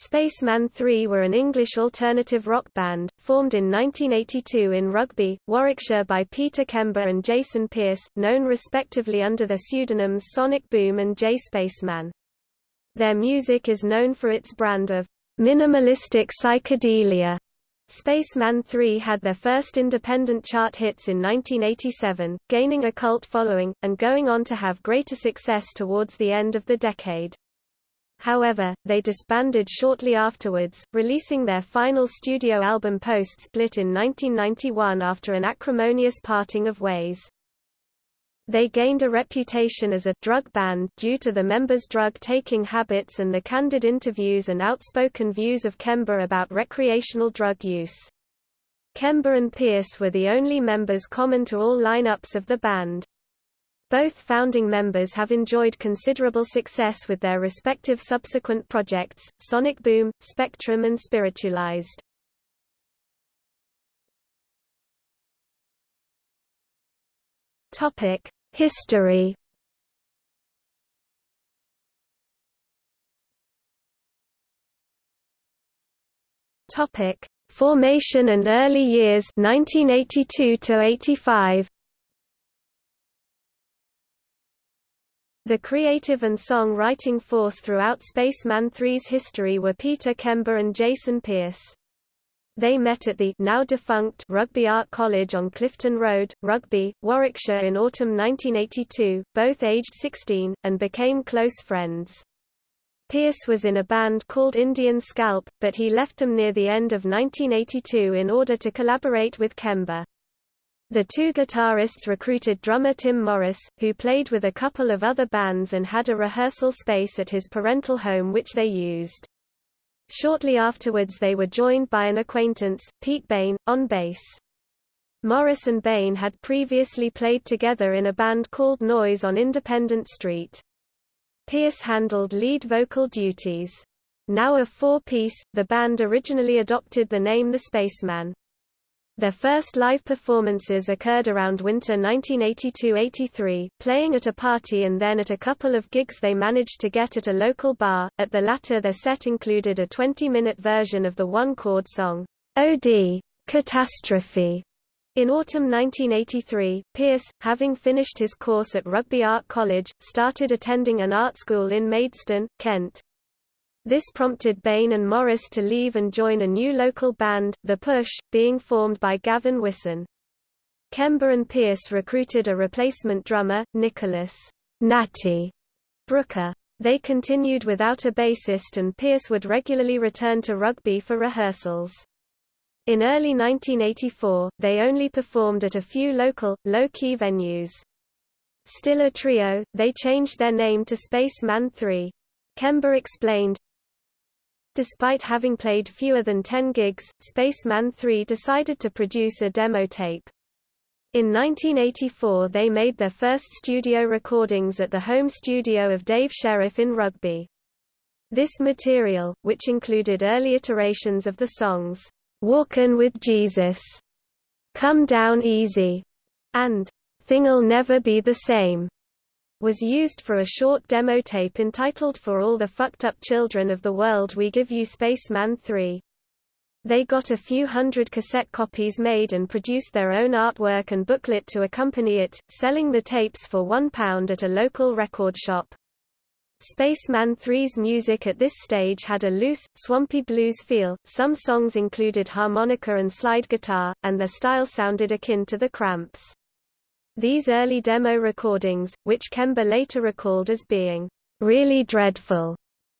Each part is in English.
Spacemen 3 were an English alternative rock band, formed in 1982 in Rugby, Warwickshire by Peter Kember and Jason Pierce, known respectively under their pseudonyms Sonic Boom and J Spaceman. Their music is known for its brand of minimalistic psychedelia. Spacemen 3 had their first independent chart hits in 1987, gaining a cult following, and going on to have greater success towards the end of the decade. However, they disbanded shortly afterwards, releasing their final studio album Post-Split in 1991 after an acrimonious parting of ways. They gained a reputation as a drug band due to the members' drug-taking habits and the candid interviews and outspoken views of Kember about recreational drug use. Kember and Pierce were the only members common to all lineups of the band. Both founding members have enjoyed considerable success with their respective subsequent projects, Sonic Boom, Spectrum and Spiritualized. History Formation and early years 1982 to 85. The creative and song-writing force throughout Spacemen 3's history were Peter Kember and Jason Pierce. They met at the now defunct Rugby Art College on Clifton Road, Rugby, Warwickshire in autumn 1982, both aged 16, and became close friends. Pierce was in a band called Indian Scalp, but he left them near the end of 1982 in order to collaborate with Kember. The two guitarists recruited drummer Tim Morris, who played with a couple of other bands and had a rehearsal space at his parental home which they used. Shortly afterwards they were joined by an acquaintance, Pete Bain, on bass. Morris and Bain had previously played together in a band called Noise on Independent Street. Pierce handled lead vocal duties. Now a four-piece, the band originally adopted the name The Spacemen. Their first live performances occurred around winter 1982–83, playing at a party and then at a couple of gigs they managed to get at a local bar. At the latter their set included a 20-minute version of the one-chord song, OD, Catastrophe. In autumn 1983, Pierce, having finished his course at Rugby Art College, started attending an art school in Maidstone, Kent. This prompted Bain and Morris to leave and join a new local band, The Push, being formed by Gavin Wisson. Kember and Pierce recruited a replacement drummer, Nicholas Natty Brooker. They continued without a bassist and Pierce would regularly return to rugby for rehearsals. In early 1984, they only performed at a few local, low-key venues. Still a trio, they changed their name to Spacemen 3. Kember explained, Despite having played fewer than 10 gigs, Spacemen 3 decided to produce a demo tape. In 1984 they made their first studio recordings at the home studio of Dave Sheriff in Rugby. This material, which included early iterations of the songs, "'Walkin' with Jesus", "'Come Down Easy", and "'Thing'll Never Be the Same", was used for a short demo tape entitled For All the Fucked Up Children of the World We Give You Spacemen 3. They got a few hundred cassette copies made and produced their own artwork and booklet to accompany it, selling the tapes for £1 at a local record shop. Spacemen 3's music at this stage had a loose, swampy blues feel, some songs included harmonica and slide guitar, and their style sounded akin to the Cramps. These early demo recordings, which Kember later recalled as being really dreadful,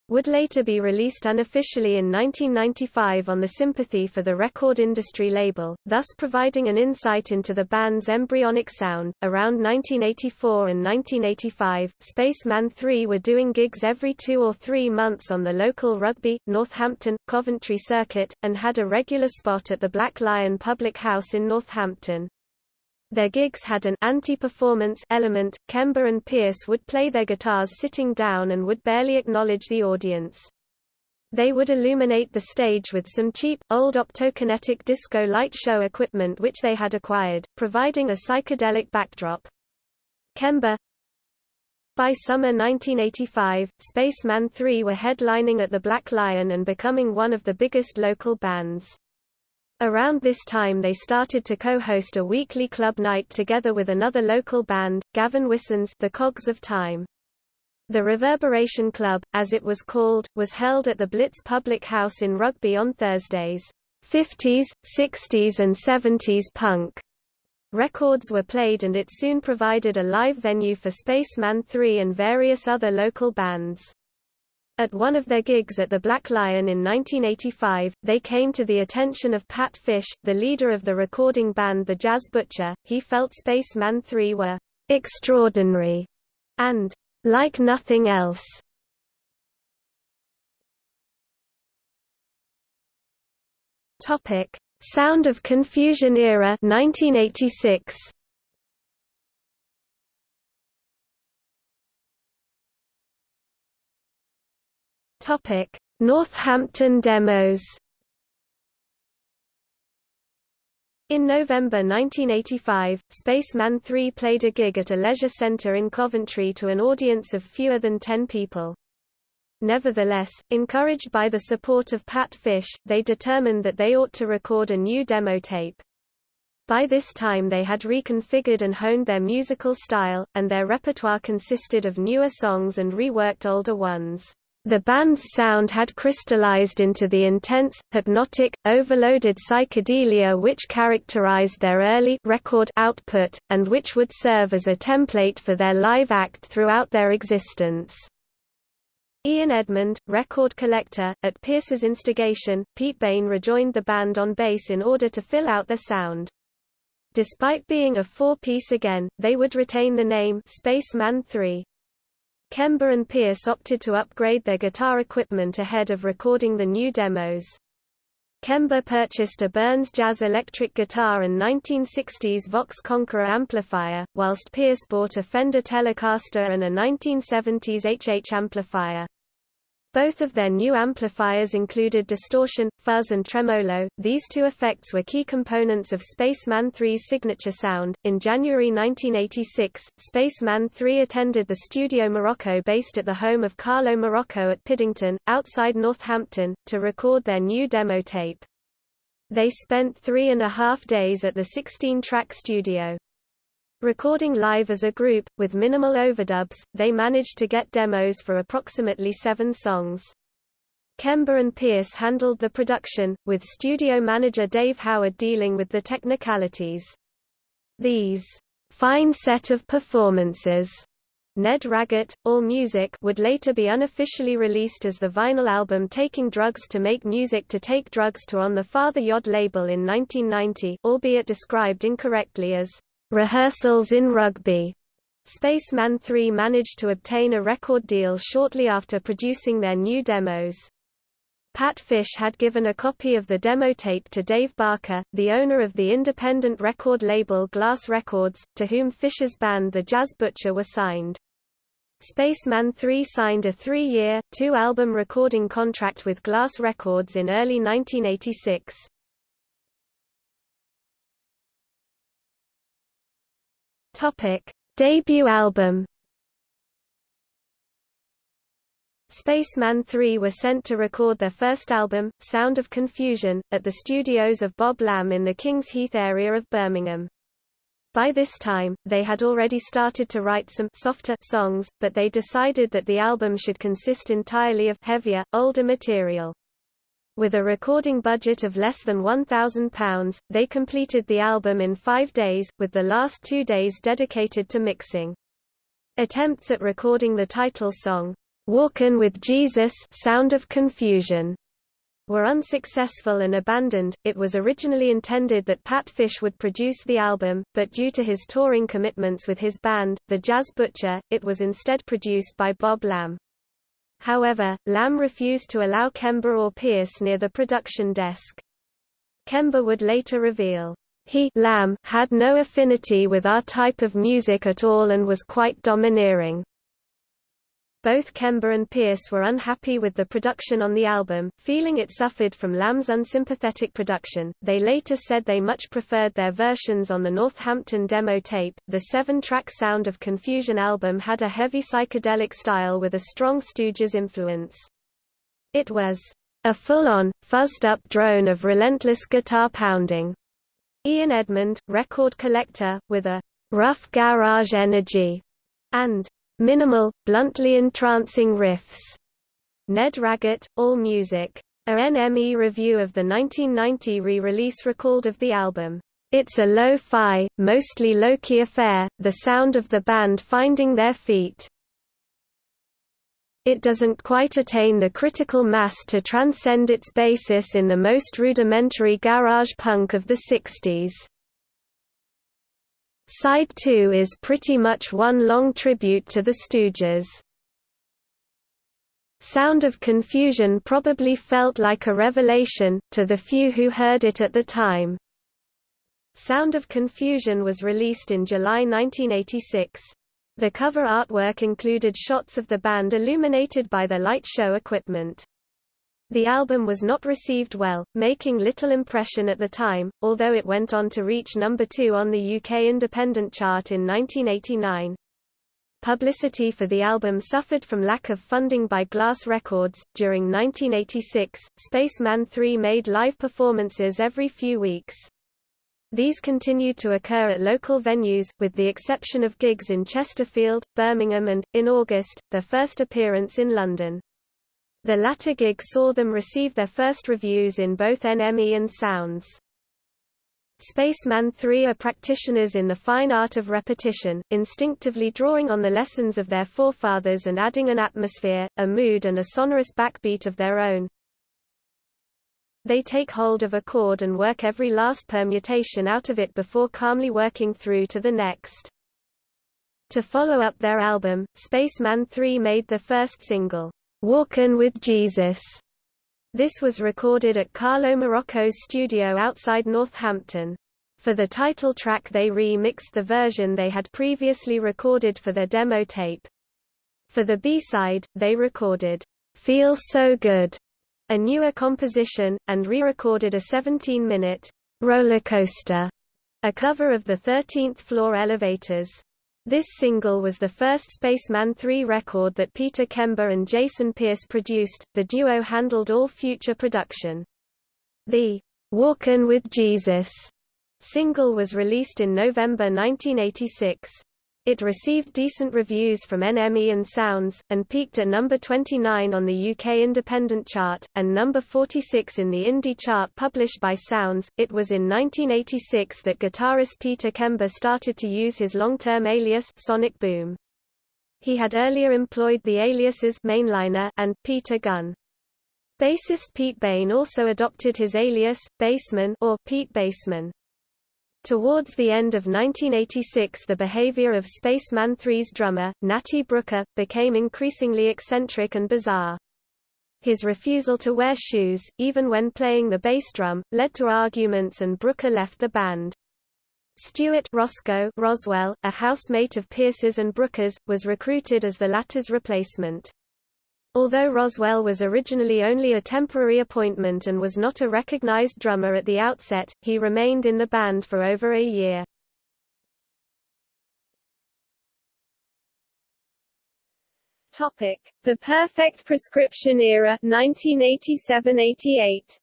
would later be released unofficially in 1995 on the Sympathy for the Record Industry label, thus providing an insight into the band's embryonic sound. Around 1984 and 1985, Spacemen 3 were doing gigs every two or three months on the local Rugby, Northampton, Coventry circuit, and had a regular spot at the Black Lion Public House in Northampton. Their gigs had an anti-performance element. Kember and Pierce would play their guitars sitting down and would barely acknowledge the audience. They would illuminate the stage with some cheap, old optokinetic disco light show equipment which they had acquired, providing a psychedelic backdrop. Kember By summer 1985, Spacemen 3 were headlining at the Black Lion and becoming one of the biggest local bands. Around this time they started to co-host a weekly club night together with another local band, Gavin Wisson's The Cogs of Time. The Reverberation Club, as it was called, was held at the Blitz Public House in Rugby on Thursdays. 50s, 60s and 70s punk Records were played and it soon provided a live venue for Spacemen 3 and various other local bands. At one of their gigs at the Black Lion in 1985, they came to the attention of Pat Fish, the leader of the recording band The Jazz Butcher. He felt Spacemen 3 were extraordinary and like nothing else. Topic: Sound of Confusion era 1986 Topic Northampton demos In November 1985, Spacemen 3 played a gig at a leisure centre in Coventry to an audience of fewer than 10 people. Nevertheless, encouraged by the support of Pat Fish, they determined that they ought to record a new demo tape. By this time they had reconfigured and honed their musical style, and their repertoire consisted of newer songs and reworked older ones. The band's sound had crystallized into the intense, hypnotic, overloaded psychedelia which characterized their early record output, and which would serve as a template for their live act throughout their existence. Ian Edmond, record collector, at Pierce's instigation, Pete Bain rejoined the band on bass in order to fill out their sound. Despite being a four-piece again, they would retain the name Spacemen 3. Kember and Pierce opted to upgrade their guitar equipment ahead of recording the new demos. Kember purchased a Burns Jazz electric guitar and 1960s Vox Conqueror amplifier, whilst Pierce bought a Fender Telecaster and a 1970s HH amplifier. Both of their new amplifiers included distortion, fuzz, and tremolo. These two effects were key components of Spacemen 3's signature sound. In January 1986, Spacemen 3 attended the Studio Morocco based at the home of Carlo Morocco at Piddington, outside Northampton, to record their new demo tape. They spent three and a half days at the 16-track studio. Recording live as a group, with minimal overdubs, they managed to get demos for approximately seven songs. Kember and Pierce handled the production, with studio manager Dave Howard dealing with the technicalities. These fine set of performances Ned Raggett, All Music would later be unofficially released as the vinyl album Taking Drugs to Make Music to Take Drugs to on the Father Yod label in 1990, albeit described incorrectly as rehearsals in rugby. Spacemen 3 managed to obtain a record deal shortly after producing their new demos. Pat Fish had given a copy of the demo tape to Dave Barker, the owner of the independent record label Glass Records, to whom Fish's band The Jazz Butcher were signed. Spacemen 3 signed a three-year, two-album recording contract with Glass Records in early 1986. Topic: Debut album. Spacemen 3 were sent to record their first album, Sound of Confusion, at the studios of Bob Lamb in the Kings Heath area of Birmingham. By this time, they had already started to write some softer songs, but they decided that the album should consist entirely of heavier, older material. With a recording budget of less than £1,000, they completed the album in five days, with the last two days dedicated to mixing. Attempts at recording the title song, Walkin' with Jesus Sound of Confusion, were unsuccessful and abandoned. It was originally intended that Pat Fish would produce the album, but due to his touring commitments with his band, The Jazz Butcher, it was instead produced by Bob Lamb. However, Lamb refused to allow Kember or Pierce near the production desk. Kember would later reveal, he Lamb had no affinity with our type of music at all and was quite domineering. Both Kember and Pierce were unhappy with the production on the album, feeling it suffered from Lamb's unsympathetic production. They later said they much preferred their versions on the Northampton demo tape. The seven track Sound of Confusion album had a heavy psychedelic style with a strong Stooges influence. It was a full-on, fuzzed-up drone of relentless guitar pounding. Ian Edmond, record collector, with a rough garage energy, and minimal, bluntly entrancing riffs. Ned Raggett, All Music. A NME review of the 1990 re-release recalled of the album, "...it's a lo-fi, mostly low-key affair, the sound of the band finding their feet." It doesn't quite attain the critical mass to transcend its basis in the most rudimentary garage punk of the 60s. Side 2 is pretty much one long tribute to the Stooges. Sound of Confusion probably felt like a revelation, to the few who heard it at the time. Sound of Confusion was released in July 1986. The cover artwork included shots of the band illuminated by the light show equipment. The album was not received well, making little impression at the time, although it went on to reach number 2 on the UK independent chart in 1989. Publicity for the album suffered from lack of funding by Glass Records. During 1986, Spacemen 3 made live performances every few weeks. These continued to occur at local venues, with the exception of gigs in Chesterfield, Birmingham and, in August, their first appearance in London. The latter gig saw them receive their first reviews in both NME and Sounds. Spacemen 3 are practitioners in the fine art of repetition, instinctively drawing on the lessons of their forefathers and adding an atmosphere, a mood and a sonorous backbeat of their own. They take hold of a chord and work every last permutation out of it before calmly working through to the next. To follow up their album, Spacemen 3 made the first single, Walkin' with Jesus. This was recorded at Carlo Morocco's studio outside Northampton. For the title track they re-mixed the version they had previously recorded for their demo tape. For the B-side, they recorded, "'Feel So Good", a newer composition, and re-recorded a 17-minute, "'Roller Coaster", a cover of the 13th Floor Elevators. This single was the first Spacemen 3 record that Peter Kember and Jason Pierce produced. The duo handled all future production. The Walkin' with Jesus single was released in November 1986. It received decent reviews from NME and Sounds, and peaked at number 29 on the UK Independent chart, and number 46 in the indie chart published by Sounds. It was in 1986 that guitarist Peter Kember started to use his long-term alias Sonic Boom. He had earlier employed the aliases Mainliner and Peter Gunn. Bassist Pete Bain also adopted his alias, Bassman or Pete Bassman. Towards the end of 1986 the behavior of Spacemen 3's drummer, Natty Brooker, became increasingly eccentric and bizarre. His refusal to wear shoes, even when playing the bass drum, led to arguments and Brooker left the band. Stuart Roscoe Roswell, a housemate of Pierce's and Brooker's, was recruited as the latter's replacement. Although Roswell was originally only a temporary appointment and was not a recognized drummer at the outset, he remained in the band for over a year. Topic: The Perfect Prescription Era 1987-88.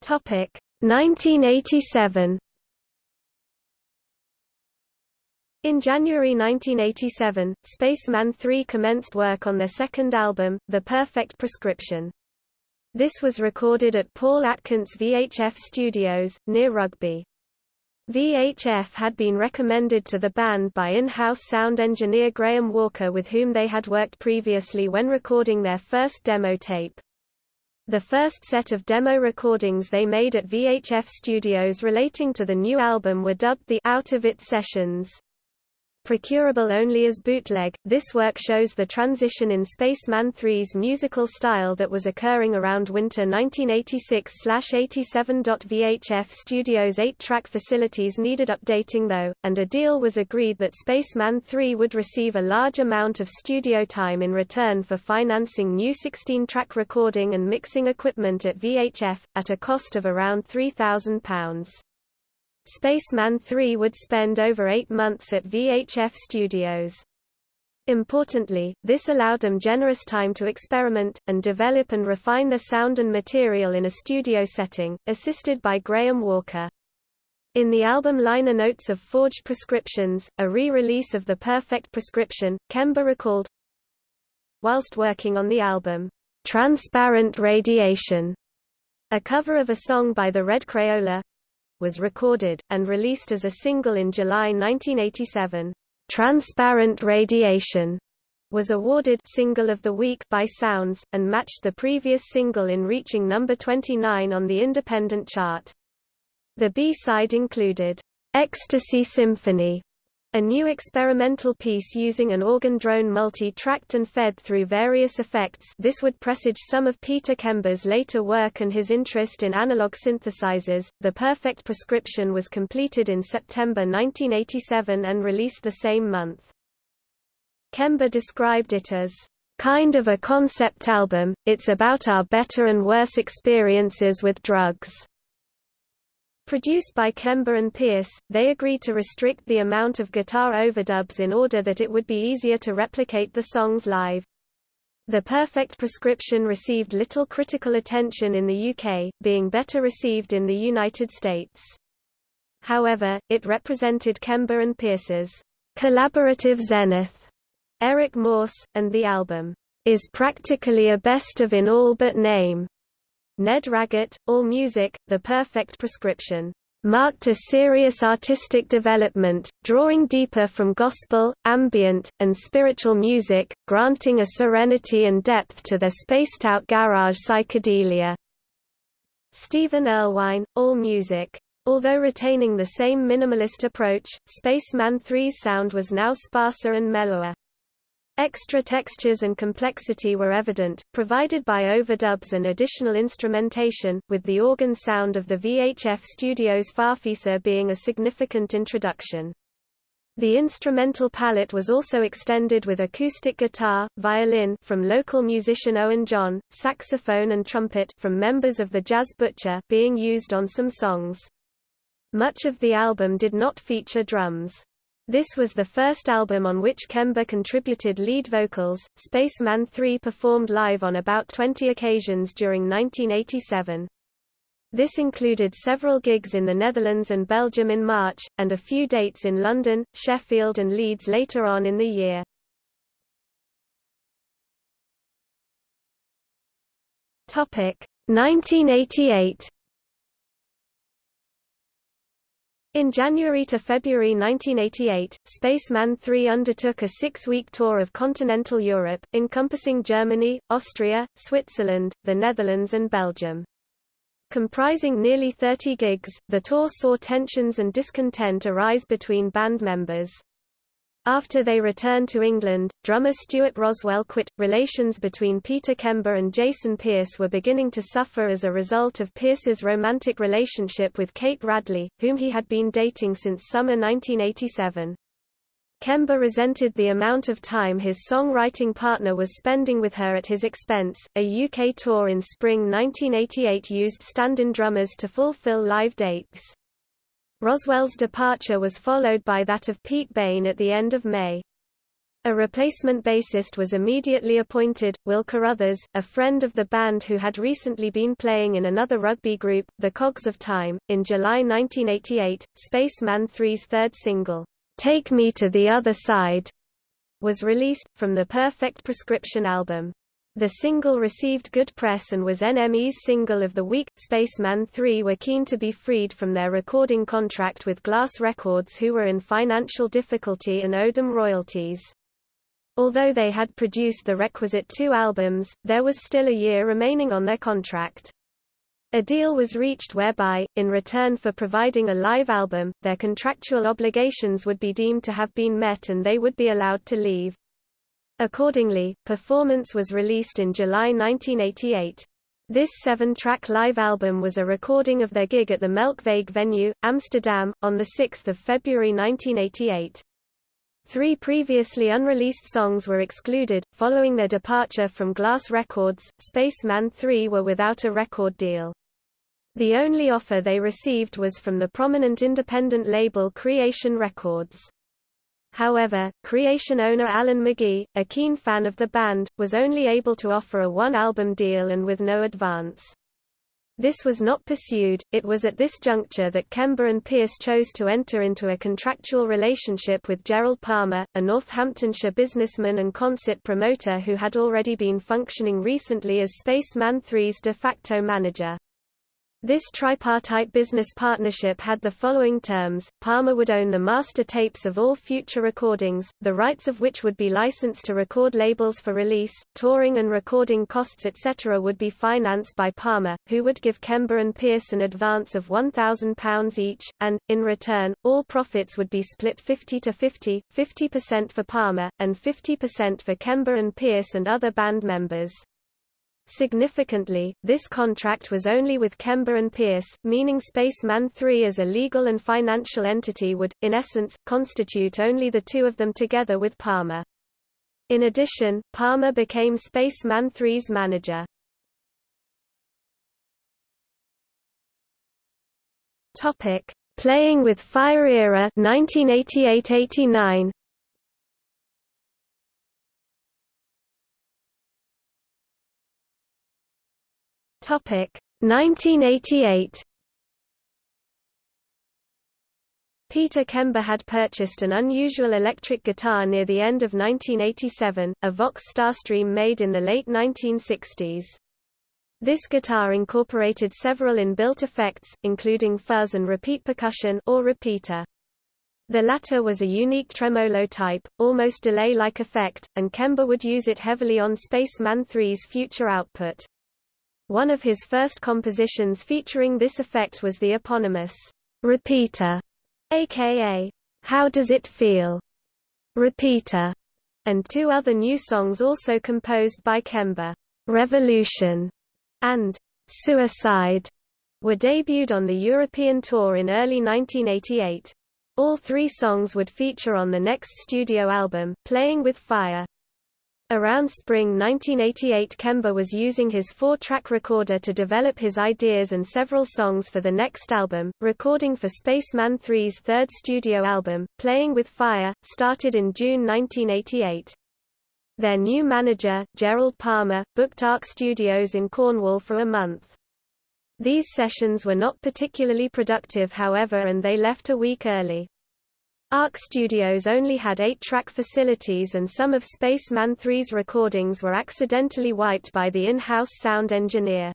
Topic: 1987. In January 1987, Spacemen 3 commenced work on their second album, The Perfect Prescription. This was recorded at Paul Atkins VHF Studios, near Rugby. VHF had been recommended to the band by in-house sound engineer Graham Walker with whom they had worked previously when recording their first demo tape. The first set of demo recordings they made at VHF Studios relating to the new album were dubbed the Out of It Sessions. Procurable only as bootleg. This work shows the transition in Spacemen 3's musical style that was occurring around winter 1986/87. VHF Studios' 8-track facilities needed updating though, and a deal was agreed that Spacemen 3 would receive a large amount of studio time in return for financing new 16-track recording and mixing equipment at VHF at a cost of around £3,000. Spacemen 3 would spend over eight months at VHF Studios. Importantly, this allowed them generous time to experiment, and develop and refine their sound and material in a studio setting, assisted by Graham Walker. In the album liner notes of Forged Prescriptions, a re-release of The Perfect Prescription, Kember recalled, Whilst working on the album, Transparent Radiation, a cover of a song by the Red Crayola, was recorded, and released as a single in July 1987. Transparent Radiation was awarded Single of the Week by Sounds, and matched the previous single in reaching number 29 on the independent chart. The B-side included, "'Ecstasy Symphony' A new experimental piece using an organ drone multi-tracked and fed through various effects this would presage some of Peter Kember's later work and his interest in analog synthesizers. The Perfect Prescription was completed in September 1987 and released the same month. Kember described it as kind of a concept album, it's about our better and worse experiences with drugs. Produced by Kember and Pierce, they agreed to restrict the amount of guitar overdubs in order that it would be easier to replicate the songs live. The Perfect Prescription received little critical attention in the UK, being better received in the United States. However, it represented Kember and Pierce's collaborative zenith. Eric Morse, and the album is practically a best of in all but name. Ned Raggett, All Music, The Perfect Prescription, marked a serious artistic development, drawing deeper from gospel, ambient, and spiritual music, granting a serenity and depth to their spaced-out garage psychedelia. Stephen Erlewine, All Music. Although retaining the same minimalist approach, Spacemen 3's sound was now sparser and mellower. Extra textures and complexity were evident, provided by overdubs and additional instrumentation, with the organ sound of the VHF Studios Farfisa being a significant introduction. The instrumental palette was also extended with acoustic guitar, violin from local musician Owen John, saxophone and trumpet from members of the Jazz Butcher being used on some songs. Much of the album did not feature drums. This was the first album on which Kember contributed lead vocals. Spacemen 3 performed live on about 20 occasions during 1987. This included several gigs in the Netherlands and Belgium in March, and a few dates in London, Sheffield and Leeds later on in the year. Topic 1988 In January to February 1988, Spacemen 3 undertook a six-week tour of continental Europe, encompassing Germany, Austria, Switzerland, the Netherlands and Belgium. Comprising nearly 30 gigs, the tour saw tensions and discontent arise between band members. After they returned to England, drummer Stuart Roswell quit. Relations between Peter Kember and Jason Pierce were beginning to suffer as a result of Pierce's romantic relationship with Kate Radley, whom he had been dating since summer 1987. Kember resented the amount of time his songwriting partner was spending with her at his expense. A UK tour in spring 1988 used stand-in drummers to fulfill live dates. Roswell's departure was followed by that of Pete Bain at the end of May. A replacement bassist was immediately appointed, Will Carruthers, a friend of the band who had recently been playing in another rugby group, The Cogs of Time. In July 1988, Spacemen 3's third single, Take Me to the Other Side, was released, from the Perfect Prescription album. The single received good press and was NME's Single of the Week. Spacemen 3 were keen to be freed from their recording contract with Glass Records who were in financial difficulty and owed them royalties. Although they had produced the requisite two albums, there was still a year remaining on their contract. A deal was reached whereby, in return for providing a live album, their contractual obligations would be deemed to have been met and they would be allowed to leave. Accordingly, Performance was released in July 1988. This seven-track live album was a recording of their gig at the Melkweg venue, Amsterdam, on 6 February 1988. Three previously unreleased songs were excluded. Following their departure from Glass Records, Spacemen 3 were without a record deal. The only offer they received was from the prominent independent label Creation Records. However, Creation owner Alan McGee, a keen fan of the band, was only able to offer a one-album deal and with no advance. This was not pursued. It was at this juncture that Kember and Pierce chose to enter into a contractual relationship with Gerald Palmer, a Northamptonshire businessman and concert promoter who had already been functioning recently as Spacemen 3's de facto manager. This tripartite business partnership had the following terms, Palmer would own the master tapes of all future recordings, the rights of which would be licensed to record labels for release, touring and recording costs etc. would be financed by Palmer, who would give Kember and Pierce an advance of £1,000 each, and, in return, all profits would be split 50 to 50, 50% for Palmer, and 50% for Kember and Pierce and other band members. Significantly, this contract was only with Kember and Pierce, meaning Spacemen 3 as a legal and financial entity would, in essence, constitute only the two of them together with Palmer. In addition, Palmer became Spacemen 3's manager. Topic: Playing with Fire era 1988-89. 1988. Peter Kember had purchased an unusual electric guitar near the end of 1987, a Vox Starstream made in the late 1960s. This guitar incorporated several inbuilt effects, including fuzz and repeat percussion or repeater. The latter was a unique tremolo type, almost delay-like effect, and Kember would use it heavily on Spacemen 3's future output. One of his first compositions featuring this effect was the eponymous repeater, aka How Does It Feel? Repeater, and two other new songs also composed by Kember, Revolution and Suicide, were debuted on the European tour in early 1988. All three songs would feature on the next studio album, Playing with Fire. Around spring 1988 Kember was using his four-track recorder to develop his ideas and several songs for the next album. Recording for Spacemen 3's third studio album, Playing with Fire, started in June 1988. Their new manager, Gerald Palmer, booked Arc Studios in Cornwall for a month. These sessions were not particularly productive however and they left a week early. ARC Studios only had eight-track facilities and some of Spacemen 3's recordings were accidentally wiped by the in-house sound engineer.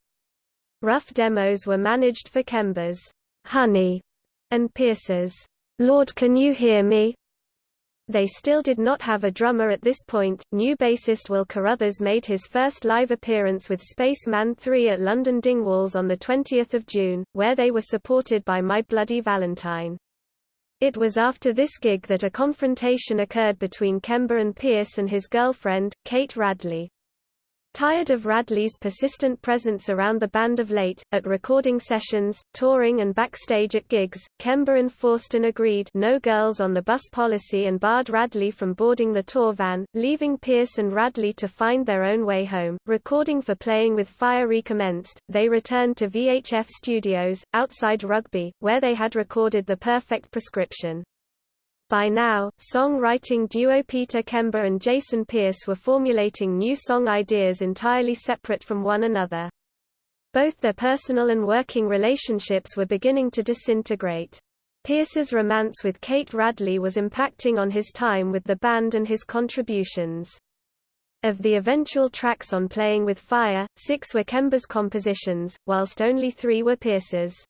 Rough demos were managed for Kember's Honey and Pierce's Lord Can You Hear Me? They still did not have a drummer at this point. New bassist Will Carruthers made his first live appearance with Spacemen 3 at London Dingwalls on 20 June, where they were supported by My Bloody Valentine. It was after this gig that a confrontation occurred between Kember and Pierce and his girlfriend, Kate Radley. Tired of Radley's persistent presence around the band of late, at recording sessions, touring and backstage at gigs, Kember and an agreed no girls on the bus policy and barred Radley from boarding the tour van, leaving Pierce and Radley to find their own way home. Recording for Playing with Fire recommenced, they returned to VHF Studios, outside Rugby, where they had recorded The Perfect Prescription. By now, song-writing duo Peter Kember and Jason Pierce were formulating new song ideas entirely separate from one another. Both their personal and working relationships were beginning to disintegrate. Pierce's romance with Kate Radley was impacting on his time with the band and his contributions. Of the eventual tracks on Playing with Fire, six were Kember's compositions, whilst only three were Pierce's.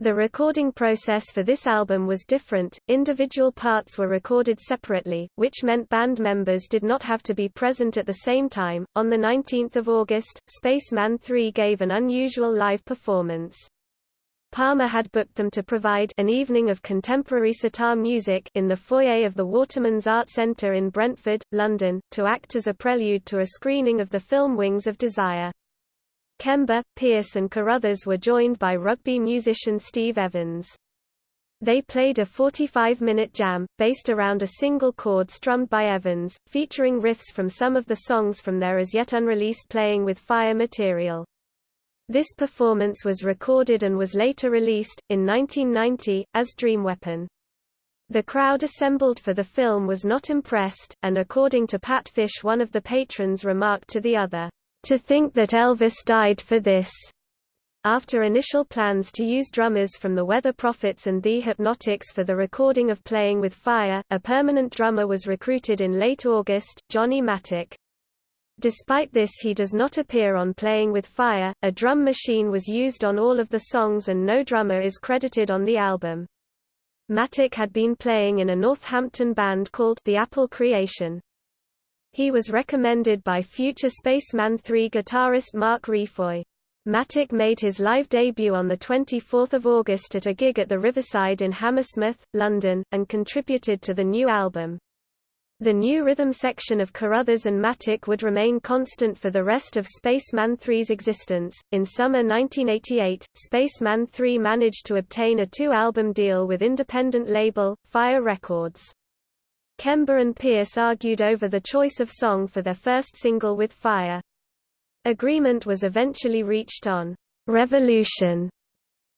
The recording process for this album was different, individual parts were recorded separately, which meant band members did not have to be present at the same time. On 19 August, Spaceman 3 gave an unusual live performance. Palmer had booked them to provide an evening of contemporary sitar music in the foyer of the Waterman's Art Centre in Brentford, London, to act as a prelude to a screening of the film Wings of Desire. Kember, Pierce and Carruthers were joined by rugby musician Steve Evans. They played a 45-minute jam, based around a single chord strummed by Evans, featuring riffs from some of the songs from their as yet unreleased Playing with Fire material. This performance was recorded and was later released, in 1990, as Dream Weapon. The crowd assembled for the film was not impressed, and according to Pat Fish one of the patrons remarked to the other, to think that Elvis died for this. After initial plans to use drummers from the Weather Prophets and The Hypnotics for the recording of Playing with Fire, a permanent drummer was recruited in late August, Johnny Mattock. Despite this he does not appear on Playing with Fire, a drum machine was used on all of the songs and no drummer is credited on the album. Mattock had been playing in a Northampton band called The Apple Creation. He was recommended by future Spacemen 3 guitarist Mark Refoy. Mattock made his live debut on 24 August at a gig at the Riverside in Hammersmith, London, and contributed to the new album. The new rhythm section of Carruthers and Mattock would remain constant for the rest of Spacemen 3's existence. In summer 1988, Spacemen 3 managed to obtain a two album deal with independent label, Fire Records. Kember and Pierce argued over the choice of song for their first single with Fire. Agreement was eventually reached on Revolution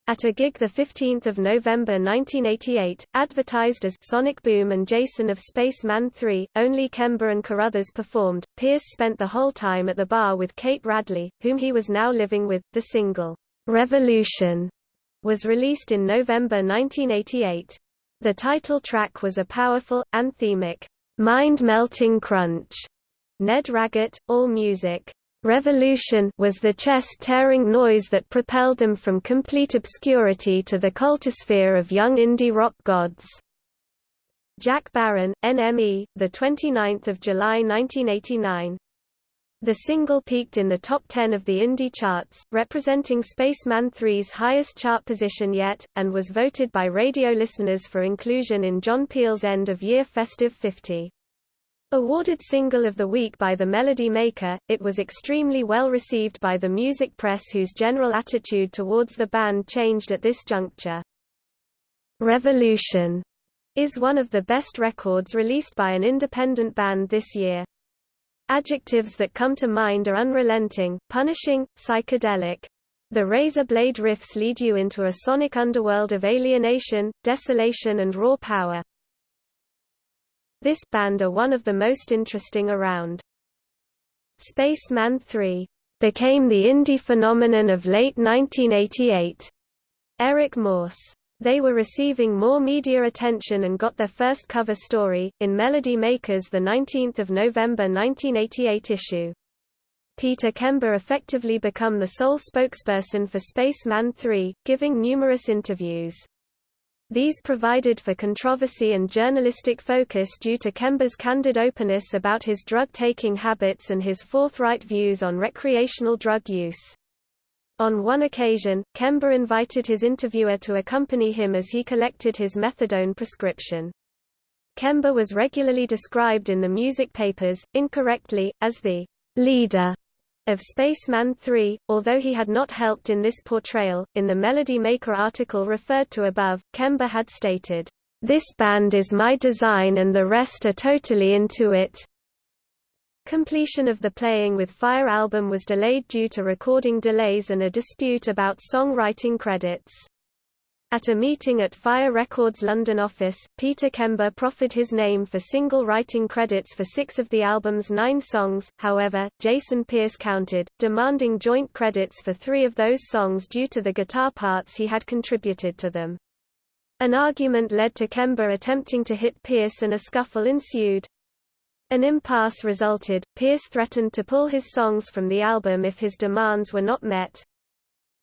at a gig 15 November 1988, advertised as Sonic Boom and Jason of Spacemen 3, only Kember and Carruthers performed. Pierce spent the whole time at the bar with Kate Radley, whom he was now living with. The single, Revolution, was released in November 1988. The title track was a powerful, anthemic, mind-melting crunch. Ned Raggett, All Music. Revolution was the chest-tearing noise that propelled them from complete obscurity to the cultosphere of young indie rock gods. Jack Barron, NME, the 29th of July 1989. The single peaked in the top 10 of the indie charts, representing Spacemen 3's highest chart position yet, and was voted by radio listeners for inclusion in John Peel's end-of-year Festive 50. Awarded Single of the Week by The Melody Maker, it was extremely well received by the music press whose general attitude towards the band changed at this juncture. Revolution is one of the best records released by an independent band this year. Adjectives that come to mind are unrelenting, punishing, psychedelic. The razor blade riffs lead you into a sonic underworld of alienation, desolation and raw power. This band are one of the most interesting around. Spacemen 3 became the indie phenomenon of late 1988. Eric Morse they were receiving more media attention and got their first cover story, in Melody Maker's 19 November 1988 issue. Peter Kember effectively become the sole spokesperson for Spacemen 3, giving numerous interviews. These provided for controversy and journalistic focus due to Kember's candid openness about his drug-taking habits and his forthright views on recreational drug use. On one occasion, Kember invited his interviewer to accompany him as he collected his methadone prescription. Kember was regularly described in the music papers, incorrectly, as the leader of Spacemen 3, although he had not helped in this portrayal. In the Melody Maker article referred to above, Kember had stated, This band is my design and the rest are totally into it. Completion of the Playing with Fire album was delayed due to recording delays and a dispute about songwriting credits. At a meeting at Fire Records' London office, Peter Kember proffered his name for single writing credits for six of the album's nine songs, however, Jason Pierce countered, demanding joint credits for three of those songs due to the guitar parts he had contributed to them. An argument led to Kember attempting to hit Pierce and a scuffle ensued. An impasse resulted, Pierce threatened to pull his songs from the album if his demands were not met.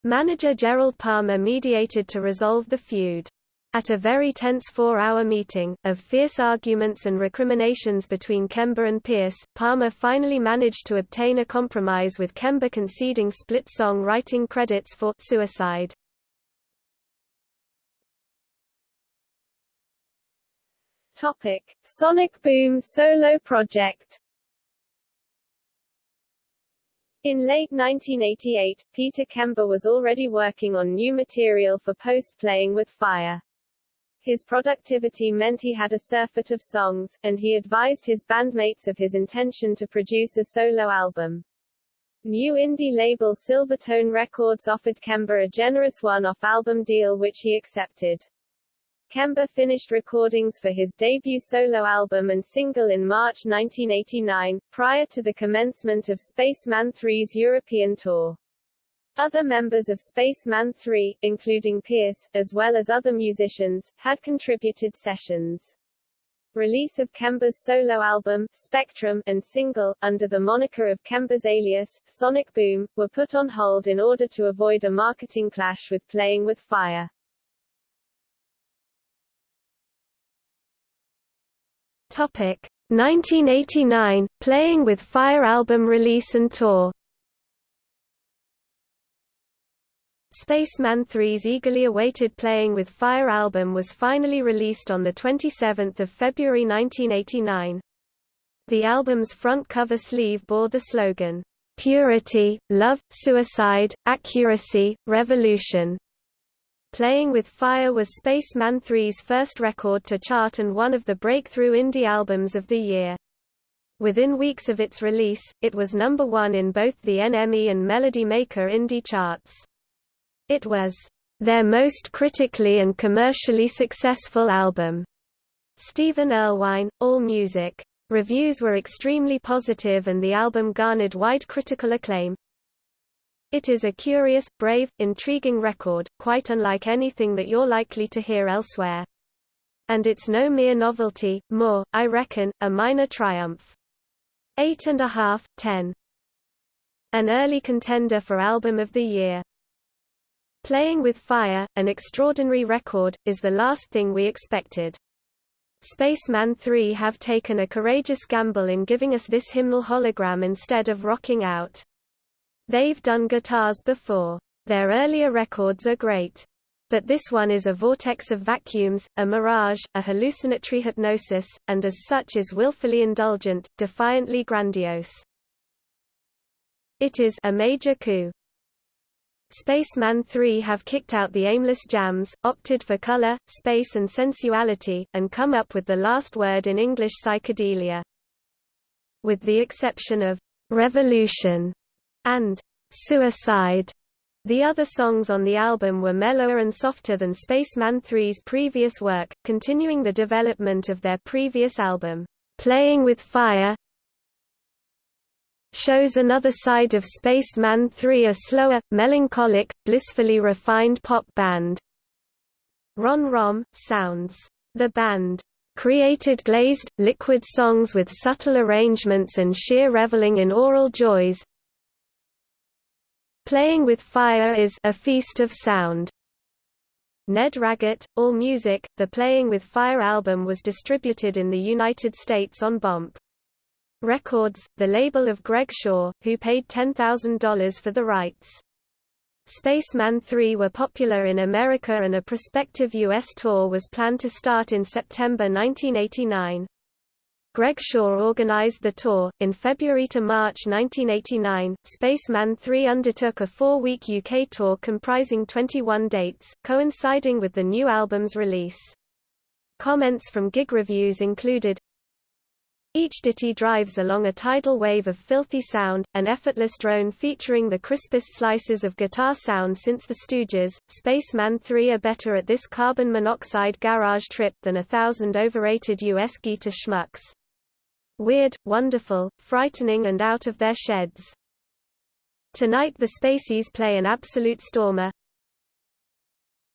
Manager Gerald Palmer mediated to resolve the feud. At a very tense four-hour meeting, of fierce arguments and recriminations between Kember and Pierce, Palmer finally managed to obtain a compromise with Kember conceding split song writing credits for Suicide. Topic: Sonic Boom solo project. In late 1988, Peter Kember was already working on new material for post-playing with Fire. His productivity meant he had a surfeit of songs, and he advised his bandmates of his intention to produce a solo album. New indie label Silvertone Records offered Kember a generous one-off album deal which he accepted. Kember finished recordings for his debut solo album and single in March 1989, prior to the commencement of Spacemen 3's European tour. Other members of Spacemen 3, including Pierce, as well as other musicians, had contributed sessions. Release of Kember's solo album, Spectrum, and single, under the moniker of Kember's alias, Sonic Boom, were put on hold in order to avoid a marketing clash with Playing with Fire. Topic 1989 Playing with Fire album release and tour Spacemen 3's eagerly awaited Playing with Fire album was finally released on 27 February 1989. The album's front cover sleeve bore the slogan, "'Purity, Love, Suicide, Accuracy, Revolution". Playing with Fire was Spacemen 3's first record to chart and one of the breakthrough indie albums of the year. Within weeks of its release, it was number one in both the NME and Melody Maker indie charts. It was their most critically and commercially successful album. Stephen Erlewine, AllMusic. Reviews were extremely positive and the album garnered wide critical acclaim. It is a curious, brave, intriguing record, quite unlike anything that you're likely to hear elsewhere. And it's no mere novelty, more, I reckon, a minor triumph. Eight and a half, ten. An early contender for Album of the Year. Playing with Fire, an extraordinary record, is the last thing we expected. Spacemen 3 have taken a courageous gamble in giving us this hymnal hologram instead of rocking out. They've done guitars before. Their earlier records are great. But this one is a vortex of vacuums, a mirage, a hallucinatory hypnosis, and as such is willfully indulgent, defiantly grandiose. It is a major coup. Spacemen 3 have kicked out the aimless jams, opted for color, space and sensuality, and come up with the last word in English psychedelia. With the exception of Revolution and Suicide, the other songs on the album were mellower and softer than Spacemen 3's previous work, continuing the development of their previous album, Playing with Fire, shows another side of Spacemen 3 a slower, melancholic, blissfully refined pop band. Ron Rom, sounds. The band created glazed, liquid songs with subtle arrangements and sheer reveling in aural joys. Playing with Fire is a feast of sound. Ned Raggett, AllMusic, the Playing with Fire album was distributed in the United States on Bomp. Records, the label of Greg Shaw, who paid $10,000 for the rights. Spacemen 3 were popular in America and a prospective U.S. tour was planned to start in September 1989. Greg Shaw organized the tour. In February to March 1989, Spacemen 3 undertook a four week UK tour comprising 21 dates, coinciding with the new album's release. Comments from gig reviews included each ditty drives along a tidal wave of filthy sound, an effortless drone featuring the crispest slices of guitar sound since the Stooges. Spacemen 3 are better at this carbon monoxide garage trip than a thousand overrated US guitar schmucks. Weird, wonderful, frightening and out of their sheds. Tonight the Spaceys play an absolute stormer,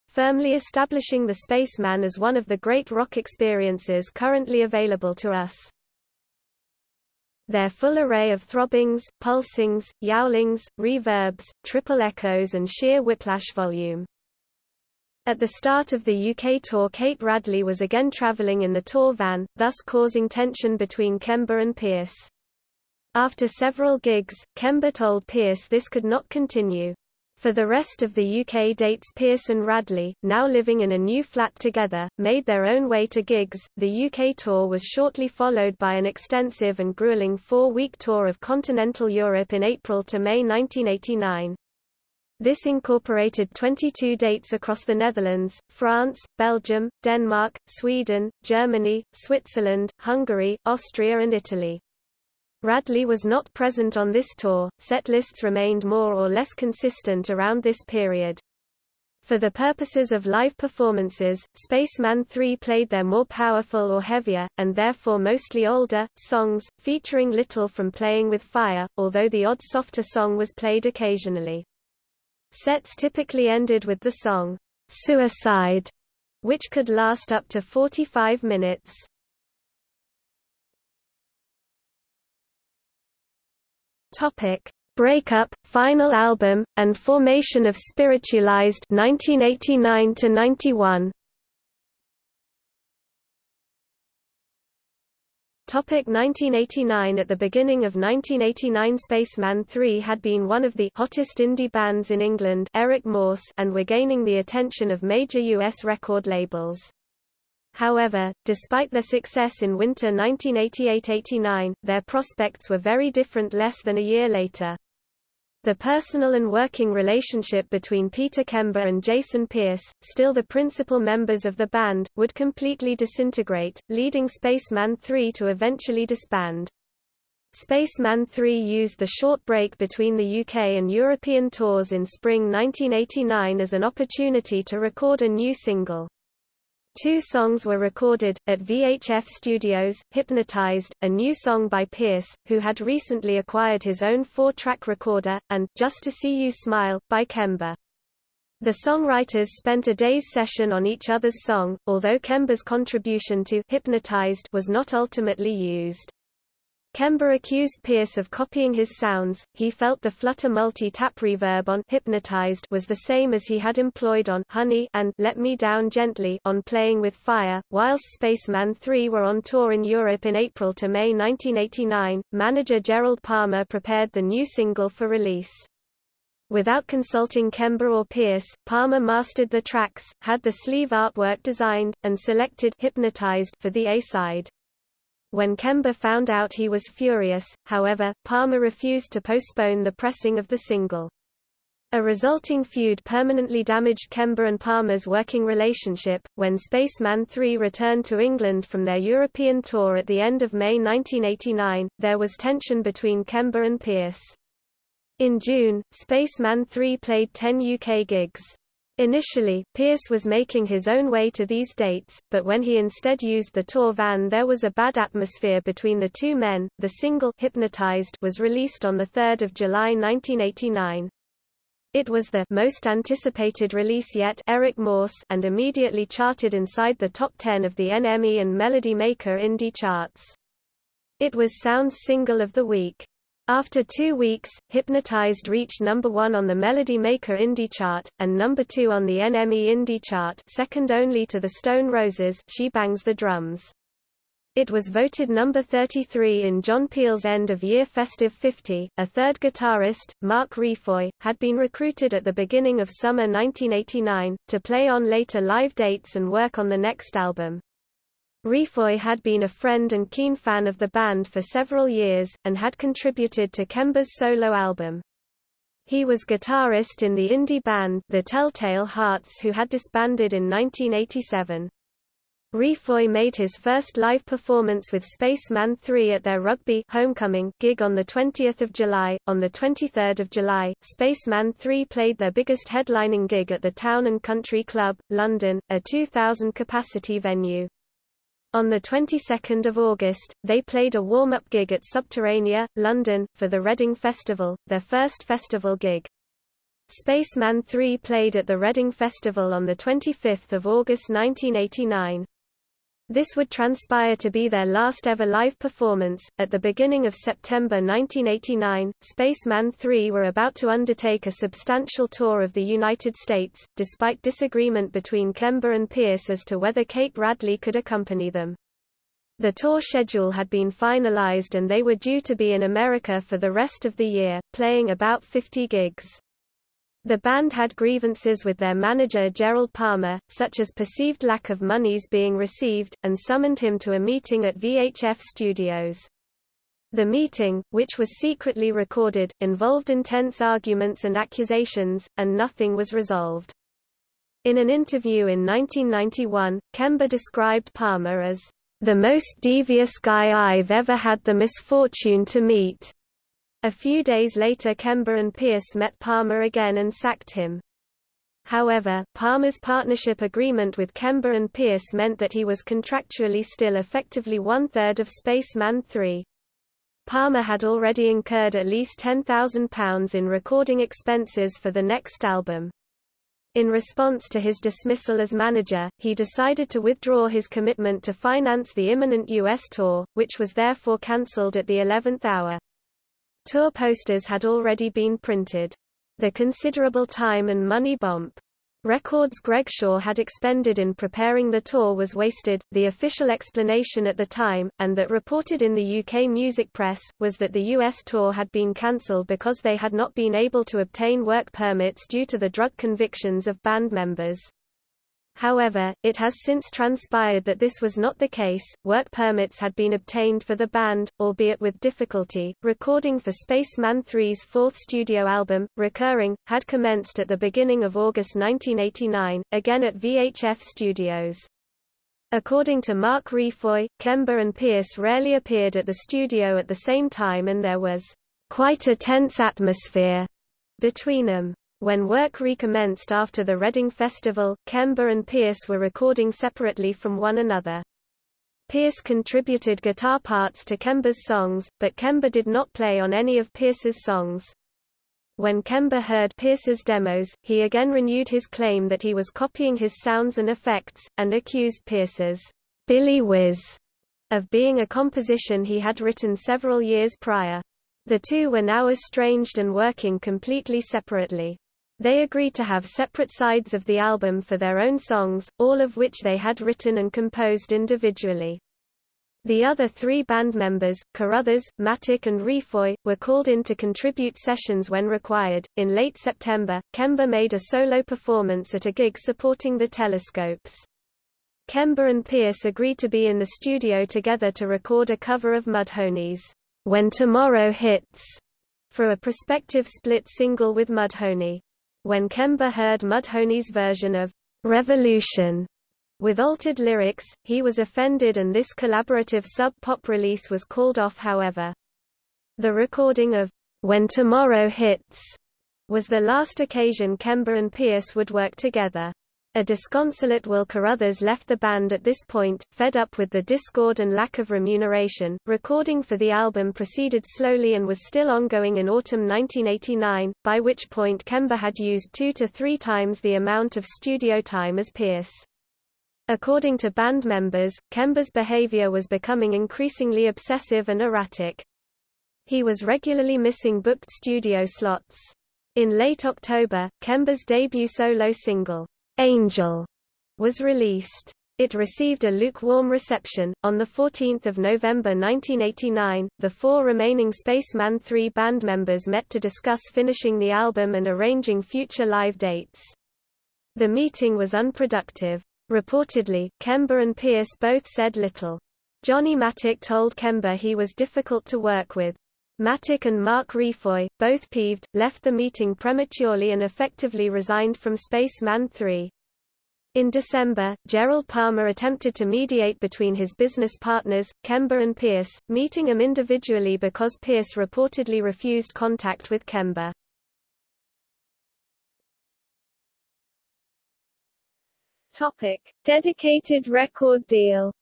firmly establishing the Spacemen as one of the great rock experiences currently available to us. Their full array of throbbings, pulsings, yowlings, reverbs, triple echoes and sheer whiplash volume. At the start of the UK tour Kate Radley was again travelling in the tour van, thus causing tension between Kember and Pierce. After several gigs, Kember told Pierce this could not continue. For the rest of the UK dates Pierce and Radley, now living in a new flat together, made their own way to gigs. The UK tour was shortly followed by an extensive and grueling four-week tour of continental Europe in April to May 1989. This incorporated 22 dates across the Netherlands, France, Belgium, Denmark, Sweden, Germany, Switzerland, Hungary, Austria and Italy. Radley was not present on this tour, set lists remained more or less consistent around this period. For the purposes of live performances, Spacemen 3 played their more powerful or heavier, and therefore mostly older, songs, featuring little from Playing with Fire, although the odd softer song was played occasionally. Sets typically ended with the song, Suicide, which could last up to 45 minutes. Topic: Breakup, final album, and formation of Spiritualized 1989 to 91. 1989 At the beginning of 1989 Spacemen 3 had been one of the hottest indie bands in England Erik Morse and were gaining the attention of major US record labels. However, despite their success in winter 1988–89, their prospects were very different less than a year later. The personal and working relationship between Peter Kember and Jason Pierce, still the principal members of the band, would completely disintegrate, leading Spacemen 3 to eventually disband. Spacemen 3 used the short break between the UK and European tours in spring 1989 as an opportunity to record a new single. Two songs were recorded, at VHF Studios, Hypnotized, a new song by Pierce, who had recently acquired his own four-track recorder, and Just to See You Smile, by Kember. The songwriters spent a day's session on each other's song, although Kember's contribution to Hypnotized was not ultimately used. Kember accused Pierce of copying his sounds. He felt the flutter multi-tap reverb on Hypnotized was the same as he had employed on Honey and Let Me Down Gently on Playing with Fire. Whilst Spacemen 3 were on tour in Europe in April to May 1989, manager Gerald Palmer prepared the new single for release. Without consulting Kember or Pierce, Palmer mastered the tracks, had the sleeve artwork designed, and selected Hypnotized for the A-side. When Kember found out he was furious, however, Palmer refused to postpone the pressing of the single. A resulting feud permanently damaged Kember and Palmer's working relationship. When Spacemen 3 returned to England from their European tour at the end of May 1989, there was tension between Kember and Pierce. In June, Spacemen 3 played 10 UK gigs. Initially, Pierce was making his own way to these dates, but when he instead used the tour van there was a bad atmosphere between the two men. The single Hypnotized was released on 3 July 1989. It was the most anticipated release yet Erik Morse and immediately charted inside the top 10 of the NME and Melody Maker indie charts. It was Sound's single of the week. After two weeks, Hypnotized reached number one on the Melody Maker Indie chart, and number two on the NME Indie chart second only to the Stone Roses She Bangs the Drums. It was voted number 33 in John Peel's end-of-year Festive 50. A third guitarist, Mark Refoy, had been recruited at the beginning of summer 1989, to play on later live dates and work on the next album. Refoy had been a friend and keen fan of the band for several years, and had contributed to Kember's solo album. He was guitarist in the indie band The Telltale Hearts who had disbanded in 1987. Refoy made his first live performance with Spacemen 3 at their Rugby Homecoming gig on the 20th of July. On the 23rd of July, Spacemen 3 played their biggest headlining gig at the Town and Country Club, London, a 2,000-capacity venue. On the 22nd of August, they played a warm-up gig at Subterranea, London, for the Reading Festival, their first festival gig. Spacemen 3 played at the Reading Festival on 25 August 1989. This would transpire to be their last ever live performance. At the beginning of September 1989, Spacemen 3 were about to undertake a substantial tour of the United States, despite disagreement between Kember and Pierce as to whether Kate Radley could accompany them. The tour schedule had been finalized and they were due to be in America for the rest of the year, playing about 50 gigs. The band had grievances with their manager Gerald Palmer, such as perceived lack of monies being received, and summoned him to a meeting at VHF Studios. The meeting, which was secretly recorded, involved intense arguments and accusations, and nothing was resolved. In an interview in 1991, Kember described Palmer as, "...the most devious guy I've ever had the misfortune to meet." A few days later Kember and Pierce met Palmer again and sacked him. However, Palmer's partnership agreement with Kember and Pierce meant that he was contractually still effectively one-third of Spacemen 3. Palmer had already incurred at least £10,000 in recording expenses for the next album. In response to his dismissal as manager, he decided to withdraw his commitment to finance the imminent U.S. tour, which was therefore cancelled at the 11th hour. Tour posters had already been printed. The considerable time and money Bomp records Greg Shaw had expended in preparing the tour was wasted. The official explanation at the time, and that reported in the UK music press, was that the US tour had been cancelled because they had not been able to obtain work permits due to the drug convictions of band members. However, it has since transpired that this was not the case. Work permits had been obtained for the band, albeit with difficulty. Recording for Spacemen 3's fourth studio album, Recurring, had commenced at the beginning of August 1989, again at VHF Studios. According to Mark Refoy, Kember and Pierce rarely appeared at the studio at the same time and there was quite a tense atmosphere between them. When work recommenced after the Reading Festival, Kember and Pierce were recording separately from one another. Pierce contributed guitar parts to Kember's songs, but Kember did not play on any of Pierce's songs. When Kember heard Pierce's demos, he again renewed his claim that he was copying his sounds and effects, and accused Pierce's Billy Whiz of being a composition he had written several years prior. The two were now estranged and working completely separately. They agreed to have separate sides of the album for their own songs, all of which they had written and composed individually. The other three band members, Carruthers, Mattock, and Refoy, were called in to contribute sessions when required. In late September, Kember made a solo performance at a gig supporting the Telescopes. Kember and Pierce agreed to be in the studio together to record a cover of Mudhoney's When Tomorrow Hits for a prospective split single with Mudhoney. When Kember heard Mudhoney's version of Revolution with altered lyrics, he was offended and this collaborative sub-pop release was called off however. The recording of When Tomorrow Hits was the last occasion Kember and Pierce would work together. A disconsolate Will Carruthers left the band at this point, fed up with the discord and lack of remuneration. Recording for the album proceeded slowly and was still ongoing in autumn 1989, by which point Kember had used two to three times the amount of studio time as Pierce. According to band members, Kember's behavior was becoming increasingly obsessive and erratic. He was regularly missing booked studio slots. In late October, Kember's debut solo single, Angel was released. It received a lukewarm reception. On 14 November 1989, the four remaining Spacemen 3 band members met to discuss finishing the album and arranging future live dates. The meeting was unproductive. Reportedly, Kember and Pierce both said little. Johnny Mattock told Kember he was difficult to work with. Mattock and Mark Refoy, both peeved, left the meeting prematurely and effectively resigned from Spacemen 3. In December, Gerald Palmer attempted to mediate between his business partners, Kember and Pierce, meeting them individually because Pierce reportedly refused contact with Kember. Topic: Dedicated record deal.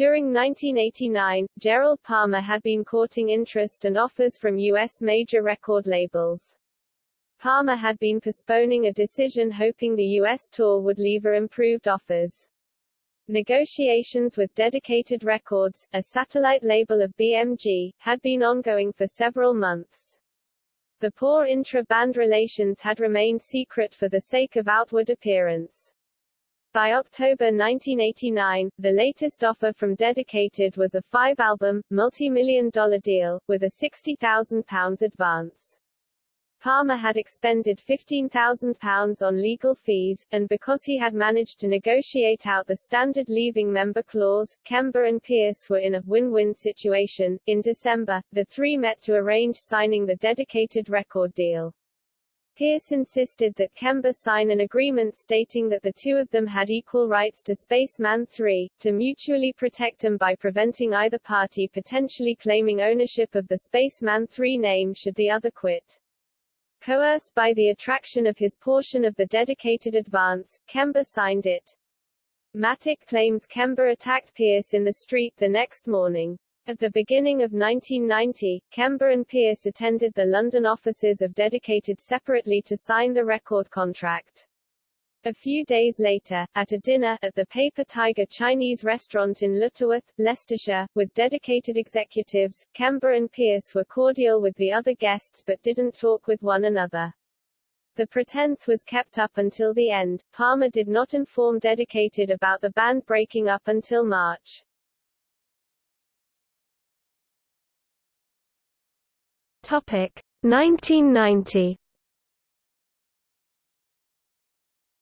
During 1989, Gerald Palmer had been courting interest and offers from U.S. major record labels. Palmer had been postponing a decision hoping the U.S. tour would leave her improved offers. Negotiations with Dedicated Records, a satellite label of BMG, had been ongoing for several months. The poor intra-band relations had remained secret for the sake of outward appearance. By October 1989, the latest offer from Dedicated was a five-album, multi-million dollar deal, with a £60,000 advance. Palmer had expended £15,000 on legal fees, and because he had managed to negotiate out the standard leaving member clause, Kember and Pierce were in a win-win situation. In December, the three met to arrange signing the dedicated record deal. Pierce insisted that Kember sign an agreement stating that the two of them had equal rights to Spacemen 3, to mutually protect them by preventing either party potentially claiming ownership of the Spacemen 3 name should the other quit. Coerced by the attraction of his portion of the dedicated advance, Kember signed it. Mattock claims Kember attacked Pierce in the street the next morning. At the beginning of 1990, Kember and Pierce attended the London offices of Dedicated separately to sign the record contract. A few days later, at a dinner at the Paper Tiger Chinese restaurant in Lutterworth, Leicestershire, with dedicated executives, Kember and Pierce were cordial with the other guests but didn't talk with one another. The pretense was kept up until the end. Palmer did not inform Dedicated about the band breaking up until March. Topic 1990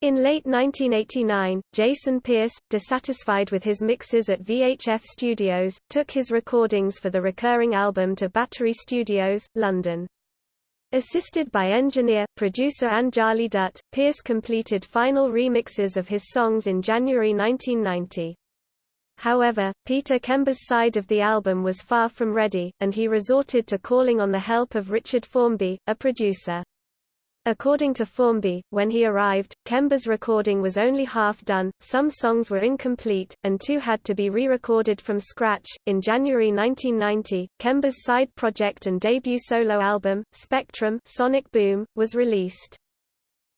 In late 1989, Jason Pierce, dissatisfied with his mixes at VHF Studios, took his recordings for the recurring album to Battery Studios, London. Assisted by engineer, producer Anjali Dutt, Pierce completed final remixes of his songs in January 1990. However, Peter Kember's side of the album was far from ready, and he resorted to calling on the help of Richard Formby, a producer. According to Formby, when he arrived, Kember's recording was only half done, some songs were incomplete, and two had to be re-recorded from scratch. In January 1990, Kember's side project and debut solo album, Spectrum Sonic Boom, was released.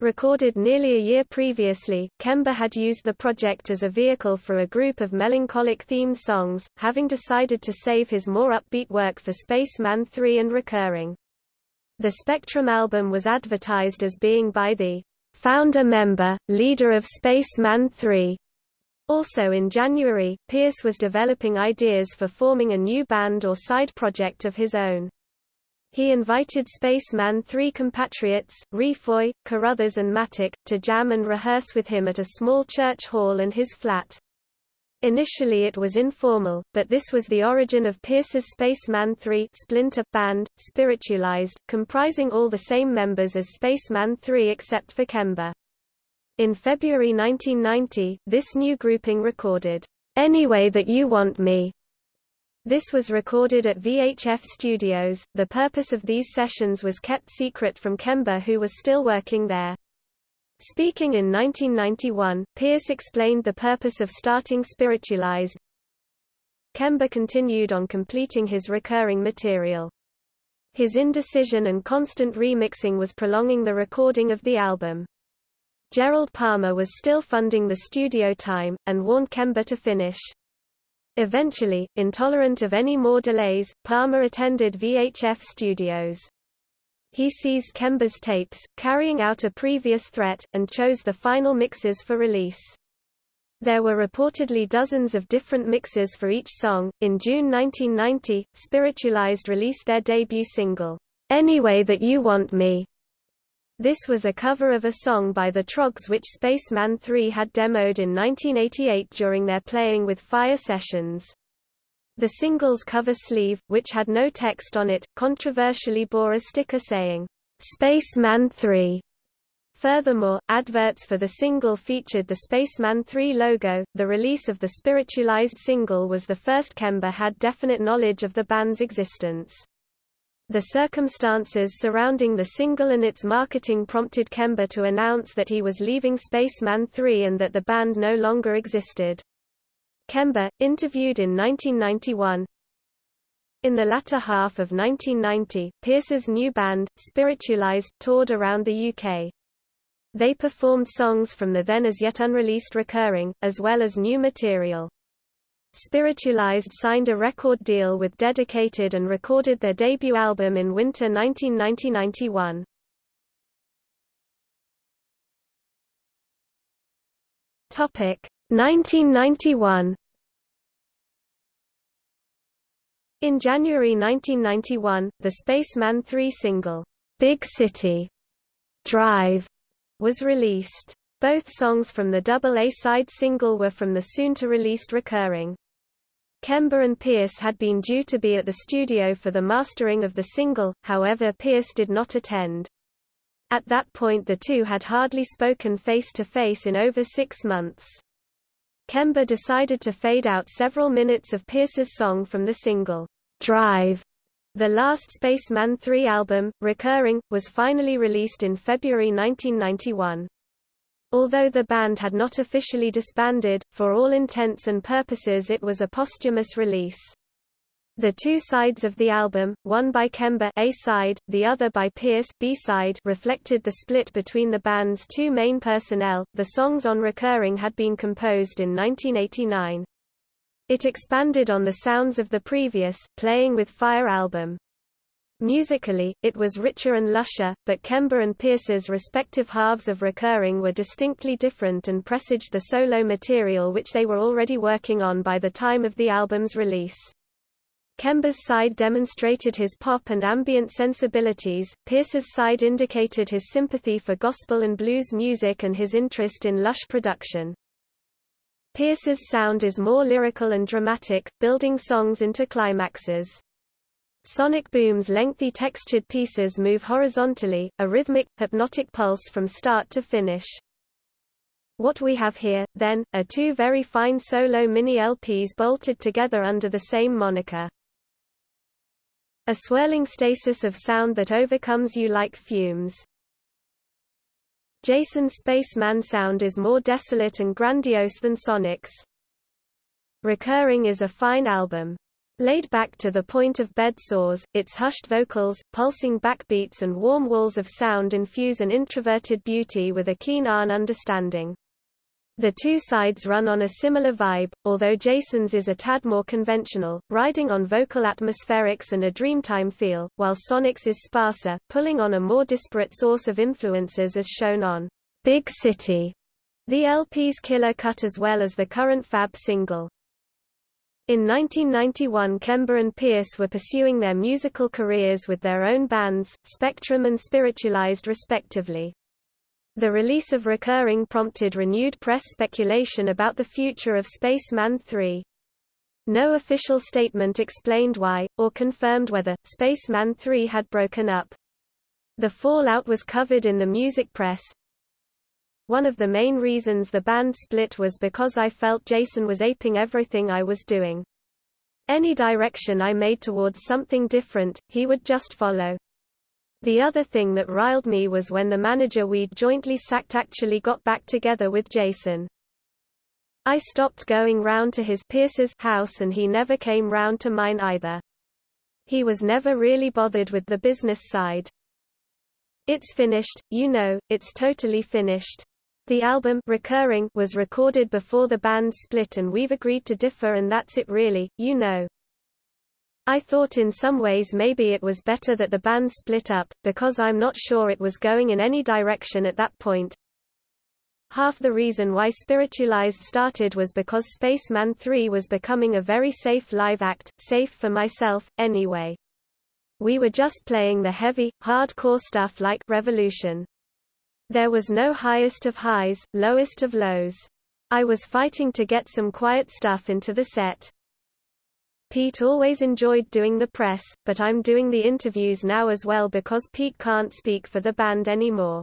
Recorded nearly a year previously, Kember had used the project as a vehicle for a group of melancholic-themed songs, having decided to save his more upbeat work for Spacemen 3 and Recurring. The Spectrum album was advertised as being by the founder member, leader of Spacemen 3. Also in January, Pierce was developing ideas for forming a new band or side project of his own. He invited Spacemen 3 compatriots, Refoy, Carruthers and Mattock, to jam and rehearse with him at a small church hall and his flat. Initially it was informal, but this was the origin of Pierce's Spacemen 3 splinter band, spiritualized, comprising all the same members as Spacemen 3 except for Kember. In February 1990, this new grouping recorded, "'Any Way That You Want Me' This was recorded at VHF Studios. The purpose of these sessions was kept secret from Kember who was still working there. Speaking in 1991, Pierce explained the purpose of starting Spiritualized. Kember continued on completing his recurring material. His indecision and constant remixing was prolonging the recording of the album. Gerald Palmer was still funding the studio time, and warned Kember to finish. Eventually, intolerant of any more delays, Palmer attended VHF Studios. He seized Kember's tapes, carrying out a previous threat, and chose the final mixes for release. There were reportedly dozens of different mixes for each song. In June 1990, Spiritualized released their debut single, Any Way That You Want Me. This was a cover of a song by the Troggs which Spacemen 3 had demoed in 1988 during their Playing with Fire sessions. The single's cover sleeve, which had no text on it, controversially bore a sticker saying, Spacemen 3. Furthermore, adverts for the single featured the Spacemen 3 logo. The release of the spiritualized single was the first Kember had definite knowledge of the band's existence. The circumstances surrounding the single and its marketing prompted Kember to announce that he was leaving Spacemen 3 and that the band no longer existed. Kember, interviewed in 1991, In the latter half of 1990, Pierce's new band, Spiritualized, toured around the UK. They performed songs from the then as yet unreleased recurring, as well as new material. Spiritualized signed a record deal with Dedicated and recorded their debut album in winter 1990–91. Topic 1991 In January 1991, the Spacemen 3 single, Big City Drive, was released. Both songs from the double A-side single were from the soon-to-released recurring. Kember and Pierce had been due to be at the studio for the mastering of the single, however Pierce did not attend. At that point the two had hardly spoken face-to-face -face in over six months. Kember decided to fade out several minutes of Pierce's song from the single, Drive. The last Spacemen 3 album, Recurring, was finally released in February 1991. Although the band had not officially disbanded, for all intents and purposes it was a posthumous release. The two sides of the album, one by Kember A side, the other by Pierce B side, reflected the split between the band's two main personnel. The songs on Recurring had been composed in 1989. It expanded on the sounds of the previous Playing with Fire album. Musically, it was richer and lusher, but Kember and Pierce's respective halves of Recurring were distinctly different and presaged the solo material which they were already working on by the time of the album's release. Kember's side demonstrated his pop and ambient sensibilities, Pierce's side indicated his sympathy for gospel and blues music and his interest in lush production. Pierce's sound is more lyrical and dramatic, building songs into climaxes. Sonic Boom's lengthy textured pieces move horizontally, a rhythmic, hypnotic pulse from start to finish. What we have here, then, are two very fine solo mini LPs bolted together under the same moniker. A swirling stasis of sound that overcomes you like fumes. Jason's Spaceman sound is more desolate and grandiose than Sonic's. Recurring is a fine album. Laid back to the point of bed sores, its hushed vocals, pulsing backbeats and warm walls of sound infuse an introverted beauty with a keen ARN understanding. The two sides run on a similar vibe, although Jason's is a tad more conventional, riding on vocal atmospherics and a dreamtime feel, while Sonic's is sparser, pulling on a more disparate source of influences as shown on Big City, the LP's killer cut as well as the current Fab single. In 1991 Kember and Pierce were pursuing their musical careers with their own bands, Spectrum and Spiritualized respectively. The release of Recurring prompted renewed press speculation about the future of Spacemen 3. No official statement explained why, or confirmed whether, Spacemen 3 had broken up. The fallout was covered in the music press. One of the main reasons the band split was because I felt Jason was aping everything I was doing. Any direction I made towards something different, he would just follow. The other thing that riled me was when the manager we'd jointly sacked actually got back together with Jason. I stopped going round to his Pierce's house and he never came round to mine either. He was never really bothered with the business side. It's finished, you know, it's totally finished. The album Recurring was recorded before the band split and we've agreed to differ and that's it really, you know. I thought in some ways maybe it was better that the band split up, because I'm not sure it was going in any direction at that point. Half the reason why Spiritualized started was because Spacemen 3 was becoming a very safe live act, safe for myself, anyway. We were just playing the heavy, hardcore stuff like Revolution. There was no highest of highs, lowest of lows. I was fighting to get some quiet stuff into the set. Pete always enjoyed doing the press, but I'm doing the interviews now as well because Pete can't speak for the band anymore.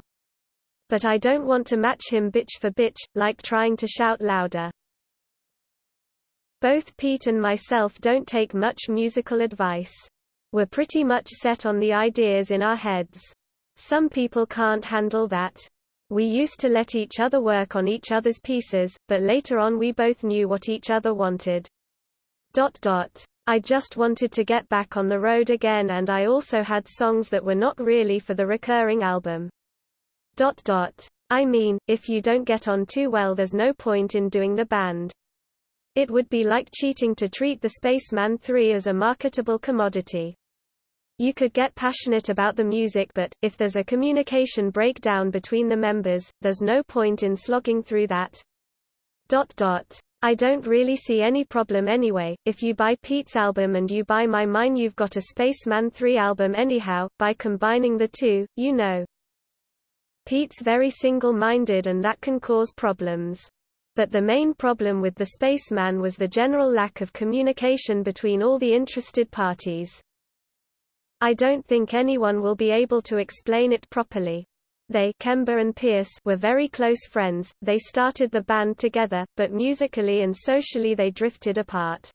But I don't want to match him bitch for bitch, like trying to shout louder. Both Pete and myself don't take much musical advice. We're pretty much set on the ideas in our heads. Some people can't handle that. We used to let each other work on each other's pieces, but later on we both knew what each other wanted. Dot dot. I just wanted to get back on the road again and I also had songs that were not really for the recurring album. Dot dot. I mean, if you don't get on too well there's no point in doing the band. It would be like cheating to treat the Spacemen 3 as a marketable commodity. You could get passionate about the music but, if there's a communication breakdown between the members, there's no point in slogging through that. Dot dot. I don't really see any problem anyway, if you buy Pete's album and you buy my mine you've got a Spacemen 3 album anyhow, by combining the two, you know. Pete's very single-minded and that can cause problems. But the main problem with the Spacemen was the general lack of communication between all the interested parties. I don't think anyone will be able to explain it properly. They Kember and Pierce were very close friends, they started the band together, but musically and socially they drifted apart.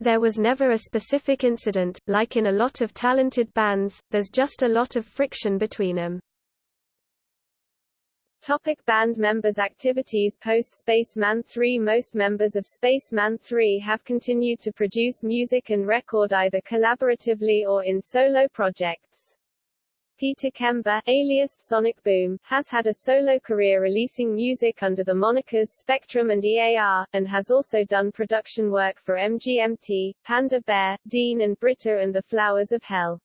There was never a specific incident, like in a lot of talented bands, there's just a lot of friction between them. Topic band members Activities Post Spacemen 3 Most members of Spacemen 3 have continued to produce music and record either collaboratively or in solo projects. Peter Kember, alias Sonic Boom, has had a solo career releasing music under the monikers Spectrum and EAR, and has also done production work for MGMT, Panda Bear, Dean and Britta and the Flowers of Hell.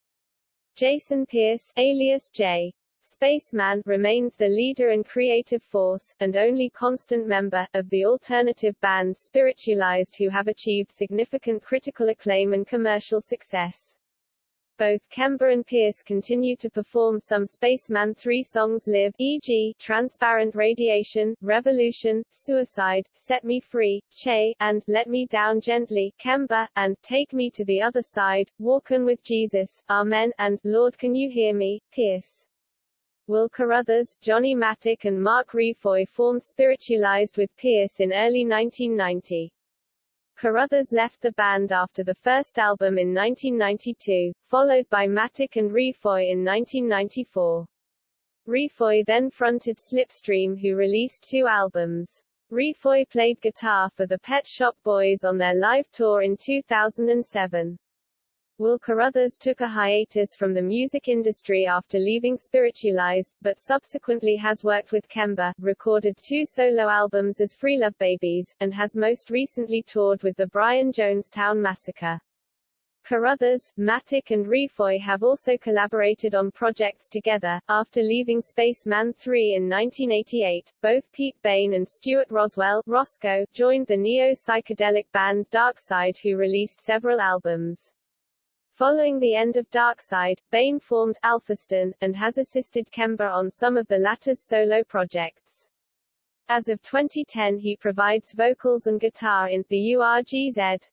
Jason Pierce, alias J. Spaceman remains the leader and creative force, and only constant member, of the alternative band Spiritualized who have achieved significant critical acclaim and commercial success. Both Kember and Pierce continue to perform some Spacemen 3 songs live e.g., Transparent Radiation, Revolution, Suicide, Set Me Free, Che, and Let Me Down Gently, Kember, and Take Me to the Other Side, Walkin' with Jesus, Amen, and Lord Can You Hear Me, Pierce. Will Carruthers, Johnny Mattock and Mark Refoy formed Spiritualized with Pierce in early 1990. Carruthers left the band after the first album in 1992, followed by Mattock and Refoy in 1994. Refoy then fronted Slipstream who released two albums. Refoy played guitar for the Pet Shop Boys on their live tour in 2007. Will Carruthers took a hiatus from the music industry after leaving Spiritualized, but subsequently has worked with Kember, recorded two solo albums as Free Love Babies, and has most recently toured with the Brian Jonestown Massacre. Carruthers, Mattock and Refoy have also collaborated on projects together. After leaving Spacemen 3 in 1988, both Pete Bain and Stuart Roswell Roscoe joined the neo-psychedelic band Darkside who released several albums. Following the end of Darkside, Bain formed Alphastone, and has assisted Kember on some of the latter's solo projects. As of 2010 he provides vocals and guitar in The URGZ.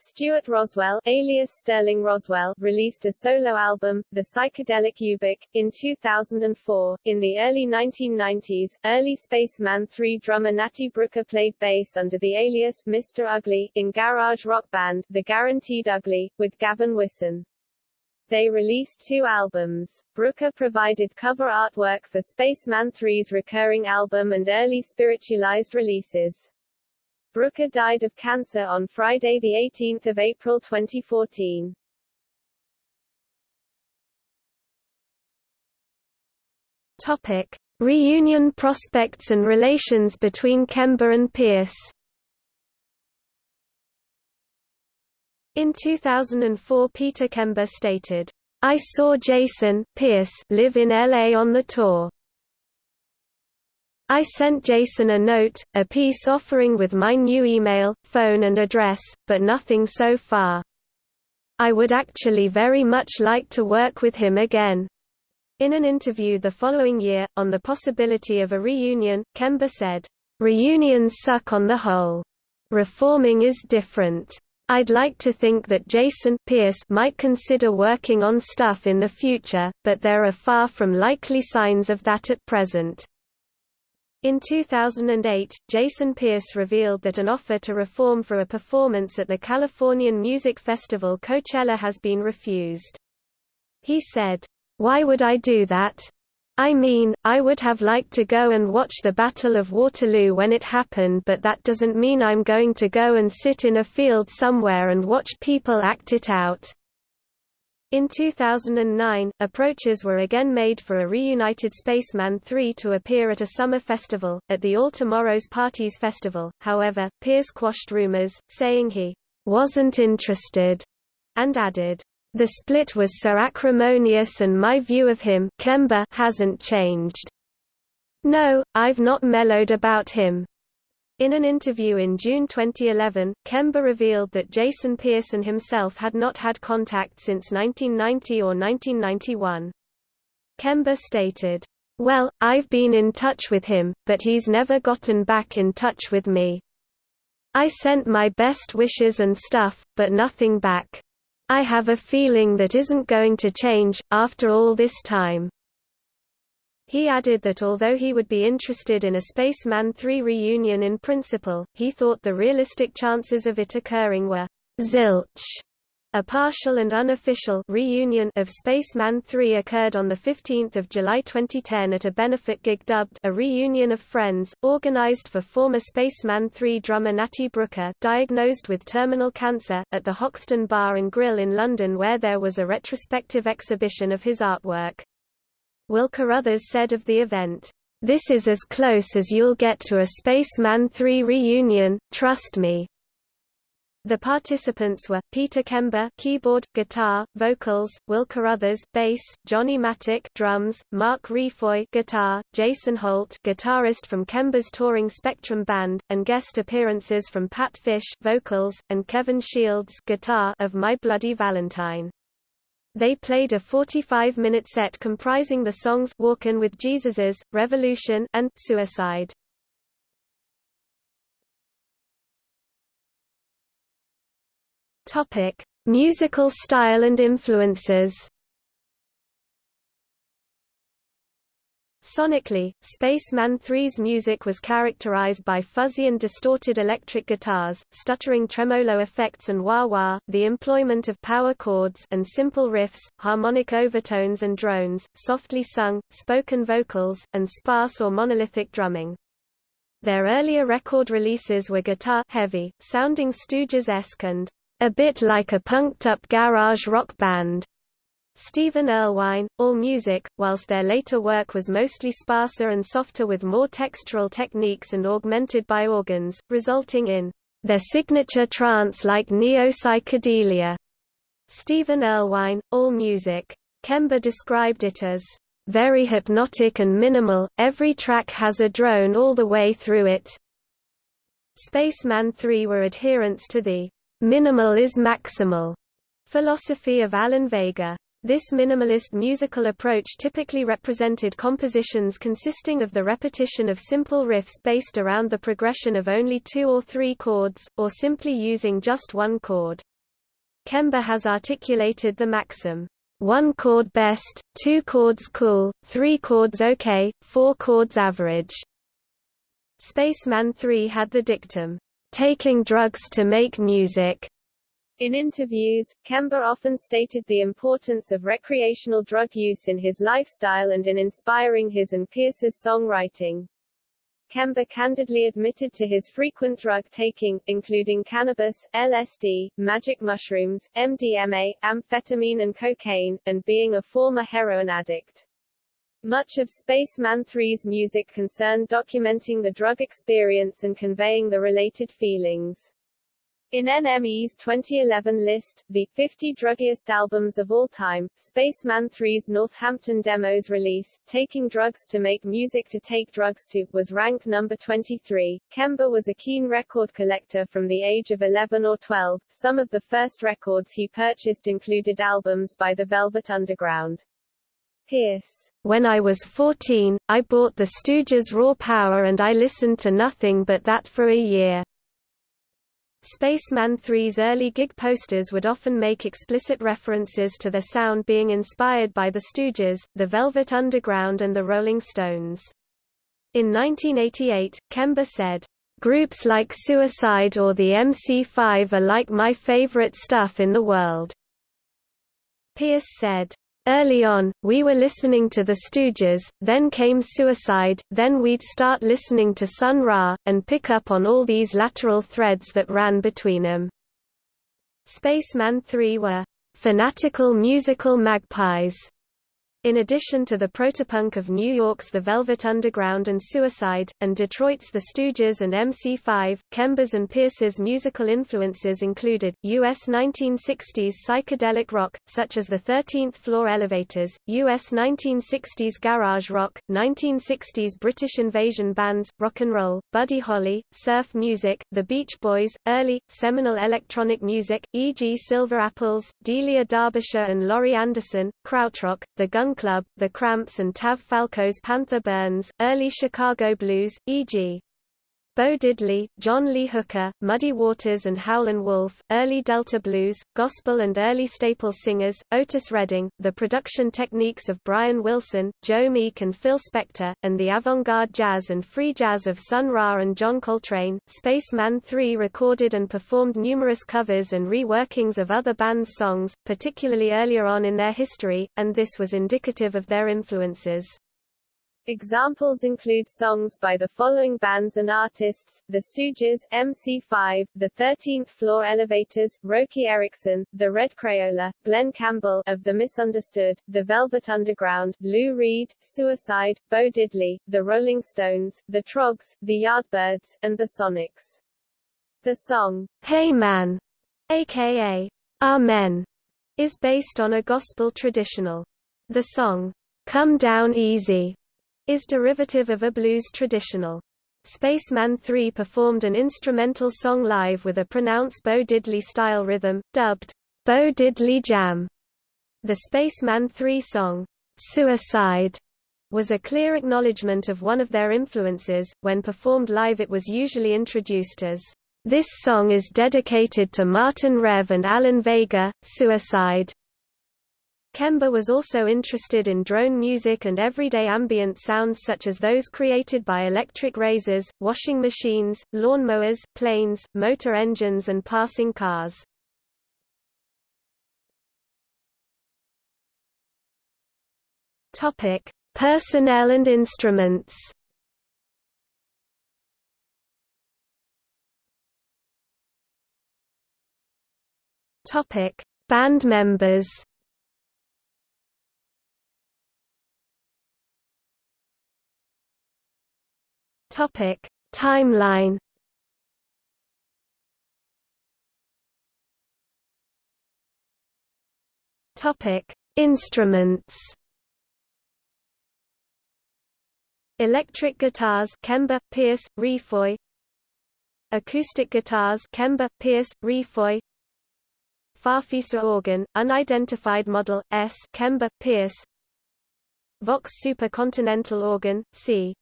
Stuart Roswell, alias Sterling Roswell, released a solo album, The Psychedelic Ubik, in 2004. In the early 1990s, early Spacemen 3 drummer Natty Brooker played bass under the alias Mr. Ugly in garage rock band The Guaranteed Ugly, with Gavin Wisson. They released two albums. Brooker provided cover artwork for Spacemen 3's recurring album and early spiritualized releases. Brooker died of cancer on Friday 18 April 2014. Topic. Reunion prospects and relations between Kember and Pierce In 2004 Peter Kember stated, I saw Jason Pierce live in LA on the tour. I sent Jason a note, a piece offering with my new email, phone and address, but nothing so far. I would actually very much like to work with him again. In an interview the following year, on the possibility of a reunion, Kember said, Reunions suck on the whole. Reforming is different. I'd like to think that Jason Pierce might consider working on stuff in the future, but there are far from likely signs of that at present. In 2008, Jason Pierce revealed that an offer to reform for a performance at the Californian music festival Coachella has been refused. He said, Why would I do that? I mean, I would have liked to go and watch the Battle of Waterloo when it happened but that doesn't mean I'm going to go and sit in a field somewhere and watch people act it out." In 2009, approaches were again made for a reunited Spacemen 3 to appear at a summer festival, at the All Tomorrow's Parties Festival, however, Pierce quashed rumors, saying he wasn't interested, and added, the split was so acrimonious and my view of him Kember hasn't changed. No, I've not mellowed about him. In an interview in June 2011, Kember revealed that Jason Pearson himself had not had contact since 1990 or 1991. Kember stated, Well, I've been in touch with him, but he's never gotten back in touch with me. I sent my best wishes and stuff, but nothing back. I have a feeling that isn't going to change, after all this time. He added that although he would be interested in a Spacemen 3 reunion in principle, he thought the realistic chances of it occurring were zilch. A partial and unofficial reunion of Spacemen 3 occurred on 15 July 2010 at a benefit gig dubbed A Reunion of Friends, organized for former Spacemen 3 drummer Natty Brooker diagnosed with terminal cancer, at the Hoxton Bar and Grill in London where there was a retrospective exhibition of his artwork. Will Carruthers said of the event, "...this is as close as you'll get to a Spacemen 3 reunion, trust me." The participants were, Peter Kember keyboard, guitar, vocals, Will Carruthers bass, Johnny Mattock drums, Mark Refoy guitar, Jason Holt guitarist from Kember's touring Spectrum band, and guest appearances from Pat Fish vocals, and Kevin Shields guitar of My Bloody Valentine. They played a 45-minute set comprising the songs Walkin' with Jesus's, Revolution, and Suicide. Topic: Musical style and influences. Sonically, Spacemen 3's music was characterized by fuzzy and distorted electric guitars, stuttering tremolo effects and wah-wah, the employment of power chords and simple riffs, harmonic overtones and drones, softly sung, spoken vocals, and sparse or monolithic drumming. Their earlier record releases were guitar-heavy, sounding Stooges-esque and a bit like a punked-up garage rock band. Stephen Erlewine, AllMusic, whilst their later work was mostly sparser and softer with more textural techniques and augmented by organs, resulting in their signature trance-like neo-psychedelia. Stephen Erlewine, AllMusic. Kember described it as very hypnotic and minimal, every track has a drone all the way through it. Spacemen 3 were adherents to the Minimal is maximal philosophy of Alan Vega. This minimalist musical approach typically represented compositions consisting of the repetition of simple riffs based around the progression of only two or three chords, or simply using just one chord. Kember has articulated the maxim, one chord best, two chords cool, three chords okay, four chords average. Spacemen 3 had the dictum, taking drugs to make music. In interviews, Kember often stated the importance of recreational drug use in his lifestyle and in inspiring his and Pierce's songwriting. Kember candidly admitted to his frequent drug taking, including cannabis, LSD, magic mushrooms, MDMA, amphetamine and cocaine, and being a former heroin addict. Much of Spacemen 3's music concerned documenting the drug experience and conveying the related feelings. In NME's 2011 list, the 50 druggiest albums of all time, Spacemen 3's Northampton Demos release, Taking Drugs to Make Music to Take Drugs to, was ranked number 23. Kember was a keen record collector from the age of 11 or 12. Some of the first records he purchased included albums by the Velvet Underground. Pierce when I was 14, I bought the Stooges' Raw Power and I listened to nothing but that for a year. Spacemen 3's early gig posters would often make explicit references to their sound being inspired by the Stooges, the Velvet Underground and the Rolling Stones. In 1988, Kember said, "...groups like Suicide or the MC5 are like my favorite stuff in the world." Pierce said, Early on, we were listening to the Stooges, then came Suicide, then we'd start listening to Sun Ra, and pick up on all these lateral threads that ran between them. Spacemen 3 were fanatical musical magpies in addition to the protopunk of New York's The Velvet Underground and Suicide, and Detroit's The Stooges and MC5, Kember's and Pierce's musical influences included, U.S. 1960s psychedelic rock, such as the 13th Floor Elevators, U.S. 1960s garage rock, 1960s British invasion bands, rock and roll, Buddy Holly, surf music, The Beach Boys, early, seminal electronic music, e.g. Silver Apples, Delia Derbyshire and Laurie Anderson, Krautrock, The Gun Club, The Cramps and Tav Falco's Panther Burns, early Chicago blues, e.g. Bo Diddley, John Lee Hooker, Muddy Waters and Howlin' Wolf, early Delta blues, gospel and early staple singers, Otis Redding, the production techniques of Brian Wilson, Joe Meek and Phil Spector, and the avant-garde jazz and free jazz of Sun Ra and John Coltrane. Spacemen 3 recorded and performed numerous covers and reworkings of other bands' songs, particularly earlier on in their history, and this was indicative of their influences. Examples include songs by the following bands and artists, The Stooges, MC5, The 13th Floor Elevators, Roky Erickson, The Red Crayola, Glen Campbell of The Misunderstood, The Velvet Underground, Lou Reed, Suicide, Bo Diddley, The Rolling Stones, The Troggs, The Yardbirds, and The Sonics. The song, Hey Man, aka Amen, is based on a gospel traditional. The song, Come Down Easy, is derivative of a blues traditional. Spacemen 3 performed an instrumental song live with a pronounced Bo Diddley-style rhythm, dubbed, Bo Diddley Jam. The Spacemen 3 song, Suicide, was a clear acknowledgement of one of their influences. When performed live it was usually introduced as, This song is dedicated to Martin Rev and Alan Vega, Suicide. Kember was also interested in drone music and everyday ambient sounds such as those created by electric razors, washing machines, lawnmowers, planes, motor engines and passing cars. Topic: Personnel and instruments. Topic: Band members. Topic: Timeline. Topic: Instruments. Electric guitars Kember, Pierce, Refoy Acoustic guitars Kember, Pierce, Refoy Farfisa organ, unidentified model, S Kember, Pierce Vox supercontinental organ, C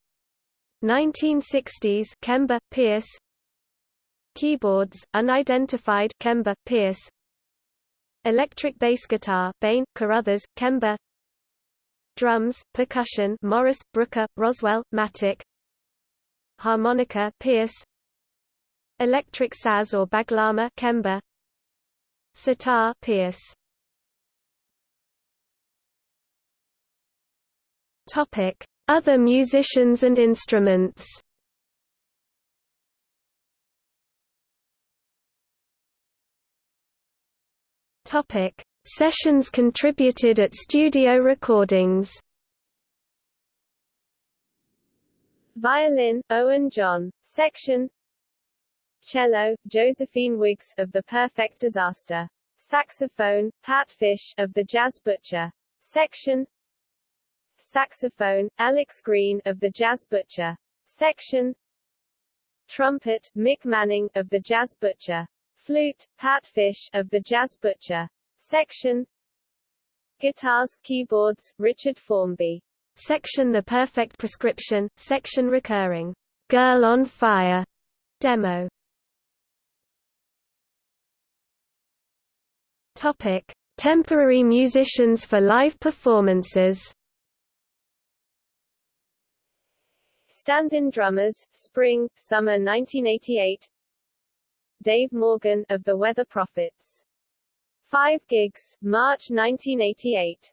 1960s Kember, Pierce. Keyboards, unidentified Kember, Pierce. Electric bass guitar Bain, Carruthers, Kember. Drums, percussion Morris, Brooker, Roswell, Mattock. Harmonica Pierce. Electric saz or baglama Kember. Sitar Pierce. Topic other musicians and instruments Topic: Sessions contributed at studio recordings. Violin, Owen John. Section Cello, Josephine Wiggs of The Perfect Disaster. Saxophone, Pat Fish of The Jazz Butcher. Section Saxophone, Alex Green of the Jazz Butcher. Section Trumpet, Mick Manning of the Jazz Butcher. Flute, Pat Fish of the Jazz Butcher. Section Guitars, Keyboards, Richard Formby. Section The Perfect Prescription, section recurring Girl on Fire demo. Topic: Temporary musicians for live performances. Stand-in drummers, spring, summer 1988 Dave Morgan, of the Weather Prophets. Five gigs, March 1988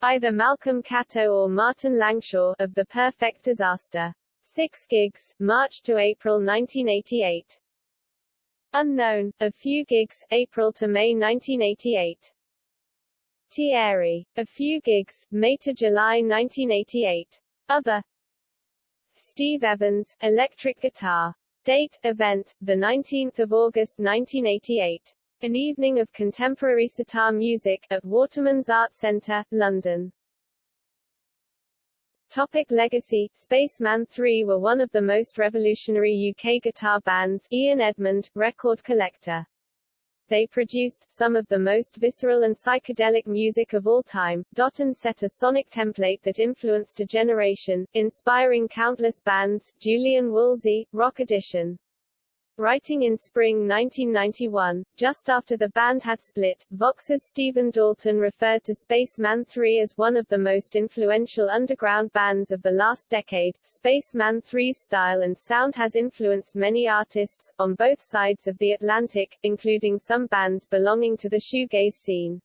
Either Malcolm Catto or Martin Langshaw, of The Perfect Disaster. 6 gigs, March to April 1988. Unknown, a few gigs, April to May 1988. Thierry. A few gigs, May to July 1988. Other Steve Evans, electric guitar. Date, event, 19 August 1988. An evening of contemporary sitar music, at Waterman's Art Centre, London. Topic legacy Spacemen 3 were one of the most revolutionary UK guitar bands Ian Edmond, record collector. They produced some of the most visceral and psychedelic music of all time, dot and set a sonic template that influenced a generation, inspiring countless bands, Julian Woolsey, Rock Edition, Writing in spring 1991, just after the band had split, Vox's Stephen Dalton referred to Spacemen 3 as one of the most influential underground bands of the last decade. Spacemen 3's style and sound has influenced many artists, on both sides of the Atlantic, including some bands belonging to the shoegaze scene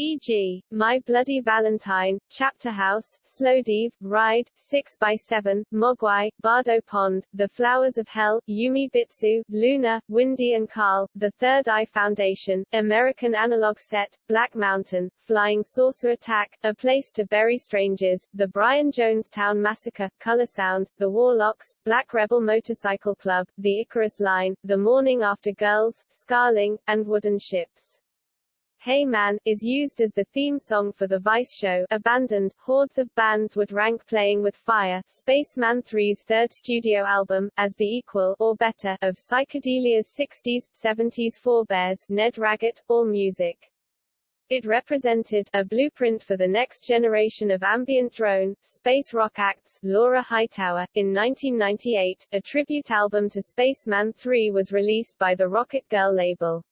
e.g., My Bloody Valentine, Chapter House, Slowdive, Ride, 6x7, Mogwai, Bardo Pond, The Flowers of Hell, Yume Bitsu, Luna, Windy and Carl, The Third Eye Foundation, American Analog Set, Black Mountain, Flying Saucer Attack, A Place to Bury Strangers, The Brian Jonestown Massacre, Color Sound, The Warlocks, Black Rebel Motorcycle Club, The Icarus Line, The Morning After Girls, Scarling, and Wooden Ships. Hey Man, is used as the theme song for the Vice show Abandoned. Hordes of bands would rank Playing with Fire, Spacemen 3's third studio album, as the equal, or better, of psychedelia's 60s, 70s forebears, Ned Raggett, AllMusic. It represented a blueprint for the next generation of ambient drone, space rock acts. Laura Hightower, in 1998, a tribute album to Spacemen 3 was released by the Rocket Girl label.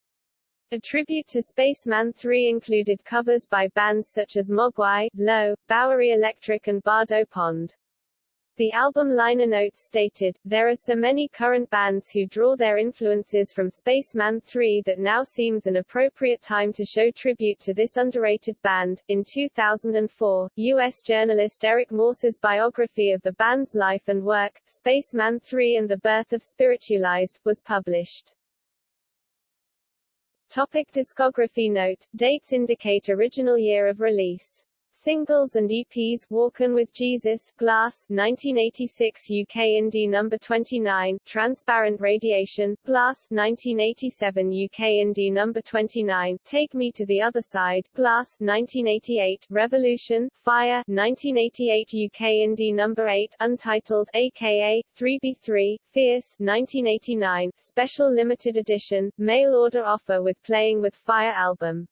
A tribute to Spacemen 3 included covers by bands such as Mogwai, Low, Bowery Electric and Bardo Pond. The album liner notes stated, There are so many current bands who draw their influences from Spacemen 3 that now seems an appropriate time to show tribute to this underrated band. In 2004, U.S. journalist Erik Morse's biography of the band's life and work, Spacemen 3 and the Birth of Spiritualized, was published. Topic discography Note, dates indicate original year of release. Singles and EPs Walkin' with Jesus, Glass 1986 UK Indie Number 29, Transparent Radiation, Glass 1987 UK Indie Number 29, Take Me to the Other Side, Glass 1988, Revolution, Fire 1988 UK Indie Number 8, Untitled aka 3B3, Fierce 1989, Special Limited Edition, Mail Order Offer with Playing with Fire album.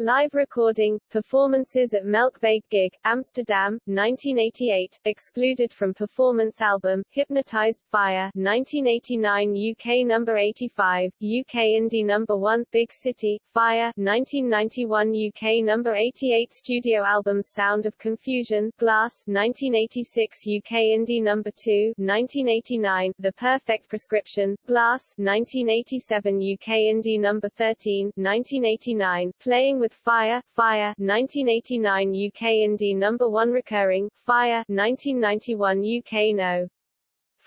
Live recording, performances at Melkweg Gig, Amsterdam, 1988, excluded from performance album, Hypnotized, Fire, 1989 UK number 85, UK Indie number 1, Big City, Fire, 1991 UK number 88 studio albums Sound of Confusion, Glass, 1986 UK Indie number 2, 1989, The Perfect Prescription, Glass, 1987 UK Indie number 13, 1989, Playing with with Fire, Fire 1989 UK Indie number 1 recurring, Fire 1991 UK No.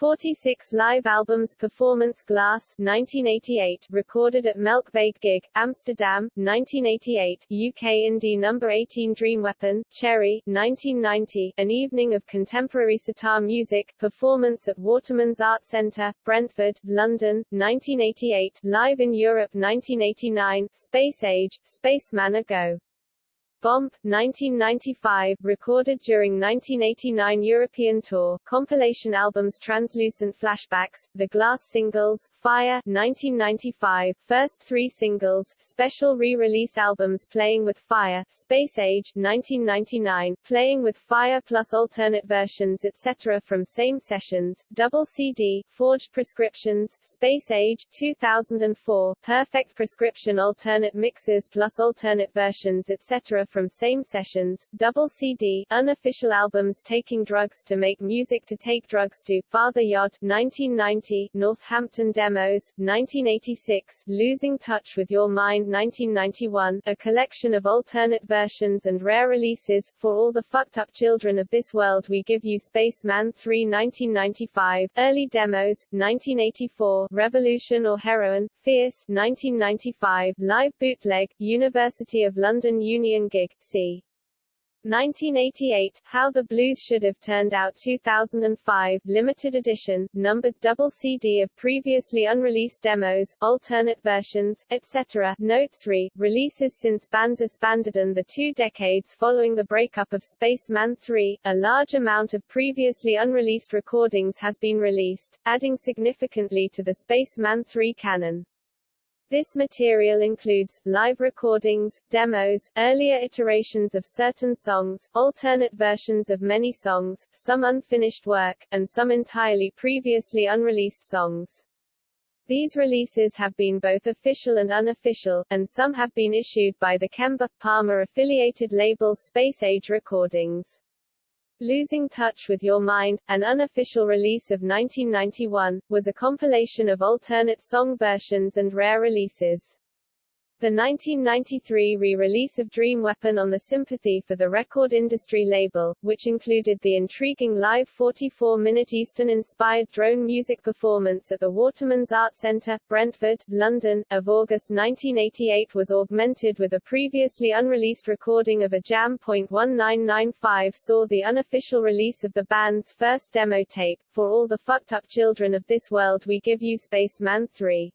46 live albums Performance Glass 1988 recorded at Melkweg Gig Amsterdam 1988 UK Indie number 18 Dream Weapon Cherry 1990 An Evening of Contemporary Sitar Music Performance at Waterman's Art Centre Brentford London 1988 Live in Europe 1989 Space Age Spacemen A Go Bomp, 1995, recorded during 1989 European tour, compilation albums Translucent Flashbacks, The Glass Singles, Fire, 1995, first three singles, special re-release albums Playing with Fire, Space Age, 1999, Playing with Fire plus alternate versions etc. from same sessions, double CD, Forged Prescriptions, Space Age, 2004, Perfect Prescription alternate mixes plus alternate versions etc from same sessions, double CD, unofficial albums Taking Drugs to Make Music to Take Drugs to, Father Yod, 1990, Northampton Demos, 1986, Losing Touch with Your Mind 1991, a collection of alternate versions and rare releases, For All the Fucked Up Children of This World We Give You Spacemen 3 1995, Early Demos, 1984, Revolution or Heroin, Fierce, 1995, Live Bootleg, University of London Union Gig, c. 1988, How the Blues Should Have Turned Out 2005, limited edition, numbered double CD of previously unreleased demos, alternate versions, etc. Notes re, releases since band disbanded and the two decades following the breakup of Spacemen 3, a large amount of previously unreleased recordings has been released, adding significantly to the Spacemen 3 canon. This material includes, live recordings, demos, earlier iterations of certain songs, alternate versions of many songs, some unfinished work, and some entirely previously unreleased songs. These releases have been both official and unofficial, and some have been issued by the Kember Palmer affiliated label Space Age Recordings. Losing Touch with Your Mind, an unofficial release of 1991, was a compilation of alternate song versions and rare releases. The 1993 re-release of Dream Weapon on the Sympathy for the Record Industry label, which included the intriguing live 44-minute Eastern-inspired drone music performance at the Waterman's Art Centre, Brentford, London, of August 1988 was augmented with a previously unreleased recording of a Jam.1995 saw the unofficial release of the band's first demo tape, For All the Fucked Up Children of This World We Give You Spacemen 3.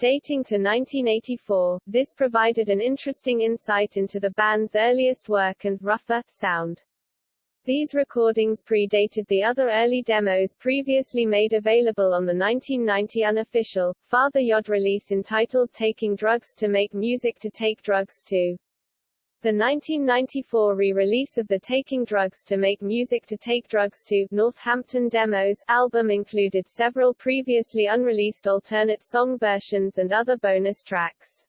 Dating to 1984, this provided an interesting insight into the band's earliest work and rougher sound. These recordings predated the other early demos previously made available on the 1990 unofficial, Father Yod release entitled Taking Drugs to Make Music to Take Drugs To. The 1994 re-release of the Taking Drugs to Make Music to Take Drugs to Northampton Demos album included several previously unreleased alternate song versions and other bonus tracks.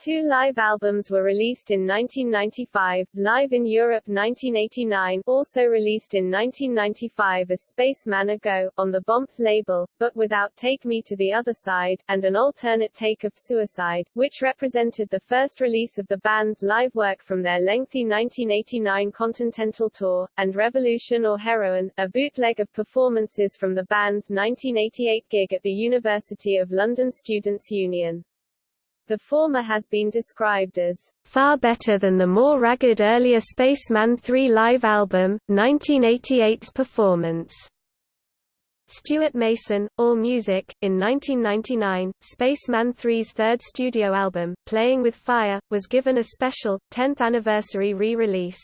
Two live albums were released in 1995, Live in Europe 1989 also released in 1995 as Spacemen A Go, on the Bomp label, but without Take Me to the Other Side, and an alternate take of Suicide, which represented the first release of the band's live work from their lengthy 1989 Continental tour, and Revolution or Heroin, a bootleg of performances from the band's 1988 gig at the University of London Students' Union. The former has been described as far better than the more ragged earlier Spacemen 3 live album, 1988's performance. Stuart Mason, All Music, in 1999, Spacemen 3's third studio album, Playing with Fire, was given a special, 10th anniversary re-release.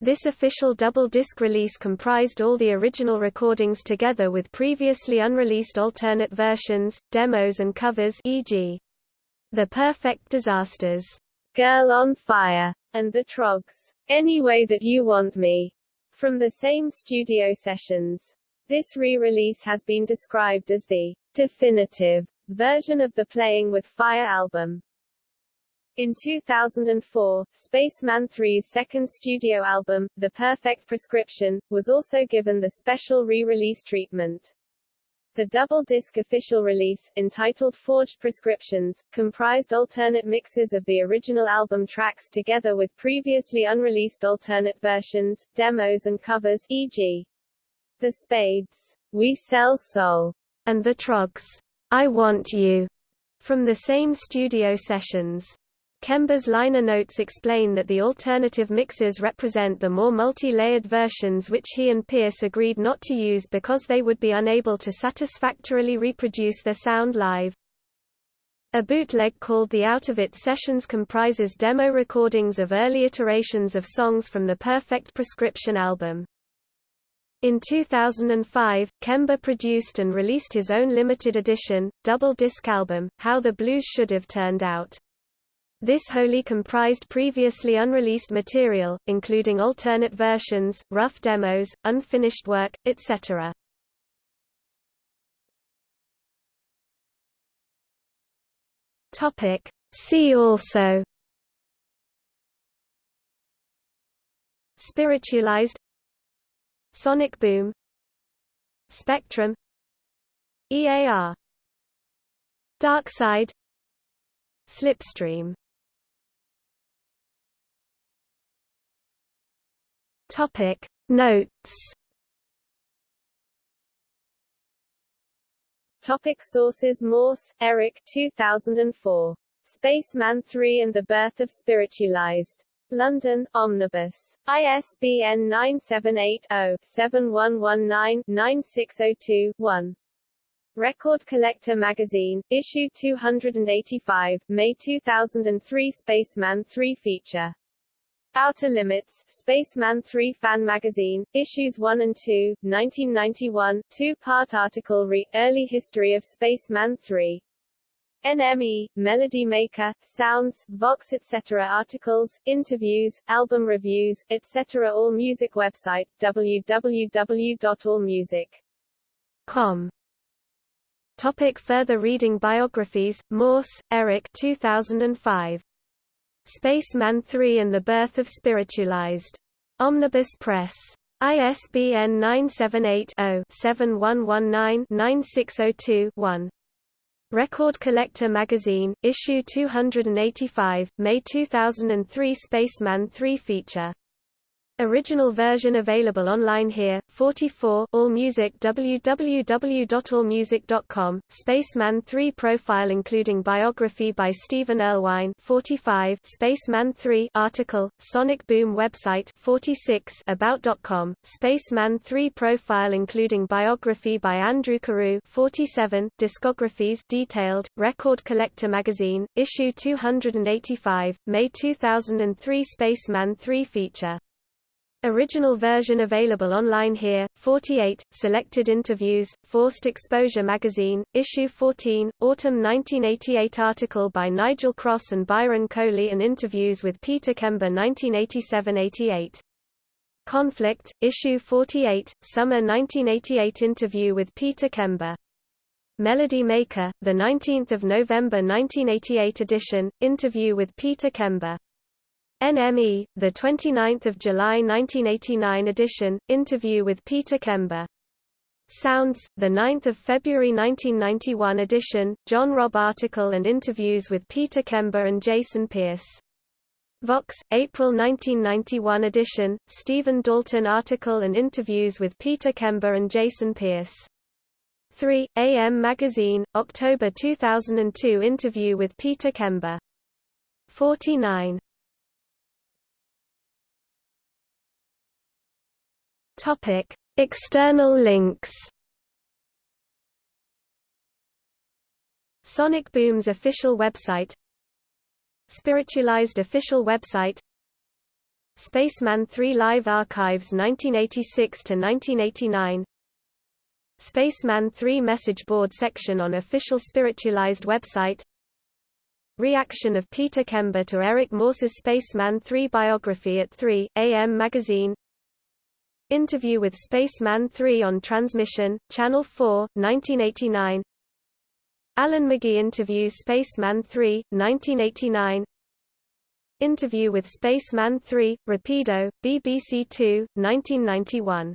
This official double-disc release comprised all the original recordings together with previously unreleased alternate versions, demos and covers e.g. The Perfect Disasters, Girl on Fire, and The Troggs, Any Way That You Want Me, from the same studio sessions. This re-release has been described as the definitive version of the Playing with Fire album. In 2004, Spacemen 3's second studio album, The Perfect Prescription, was also given the special re-release treatment. The double-disc official release, entitled Forged Prescriptions, comprised alternate mixes of the original album tracks together with previously unreleased alternate versions, demos and covers e.g. The Spades, We Sell Soul, and The Troggs, I Want You, from the same studio sessions. Kember's liner notes explain that the alternative mixes represent the more multi-layered versions which he and Pierce agreed not to use because they would be unable to satisfactorily reproduce their sound live. A bootleg called the Out of It Sessions comprises demo recordings of early iterations of songs from the Perfect Prescription album. In 2005, Kember produced and released his own limited edition, double-disc album, How the Blues Should Have Turned Out. This wholly comprised previously unreleased material, including alternate versions, rough demos, unfinished work, etc. Topic. See also. Spiritualized. Sonic Boom. Spectrum. EAR Dark Side. Slipstream. Topic Notes Topic sources Morse, Erik 2004. Spacemen 3 and the Birth of Spiritualized. London, Omnibus. ISBN 978-0-7119-9602-1. Record Collector Magazine, Issue 285, May 2003 Spacemen 3 feature. Outer Limits, Spacemen 3 Fan Magazine, Issues 1 and 2, 1991, two-part article re Early History of Spacemen 3. NME, Melody Maker, Sounds, Vox etc. Articles, interviews, album reviews, etc. All Music website, www.allmusic.com Topic further reading Biographies, Morse, Erik 2005. Spacemen 3 and the Birth of Spiritualized. Omnibus Press. ISBN 978-0-7119-9602-1. Record Collector Magazine, Issue 285, May 2003 Spacemen 3 feature Original version available online here. 44 AllMusic www.allmusic.com Spacemen 3 profile including biography by Stephen Erlewine 45 Spacemen 3 article Sonic Boom website 46 about.com Spacemen 3 profile including biography by Andrew Carew 47 discographies detailed Record Collector magazine issue 285 May 2003 Spacemen 3 feature Original version available online here. 48 Selected interviews. Forced Exposure magazine, issue 14, autumn 1988 article by Nigel Cross and Byron Coley and interviews with Peter Kember 1987-88. Conflict, issue 48, summer 1988 interview with Peter Kember. Melody Maker, the 19th of November 1988 edition, interview with Peter Kember. NME, the 29th of July 1989 edition, interview with Peter Kember. Sounds, the 9th of February 1991 edition, John Robb article and interviews with Peter Kember and Jason Pierce. Vox, April 1991 edition, Stephen Dalton article and interviews with Peter Kember and Jason Pierce. 3. AM Magazine, October 2002 interview with Peter Kember. 49. Topic: External links. Sonic Boom's official website. Spiritualized official website. Spacemen 3 Live Archives 1986–1989 Spacemen 3 message board section on official Spiritualized website. Reaction of Peter Kember to Erik Morse's Spacemen 3 biography at 3, AM Magazine Interview with Spacemen 3 on Transmission, Channel 4, 1989 Alan McGee interviews Spacemen 3, 1989 Interview with Spacemen 3, Rapido, BBC 2, 1991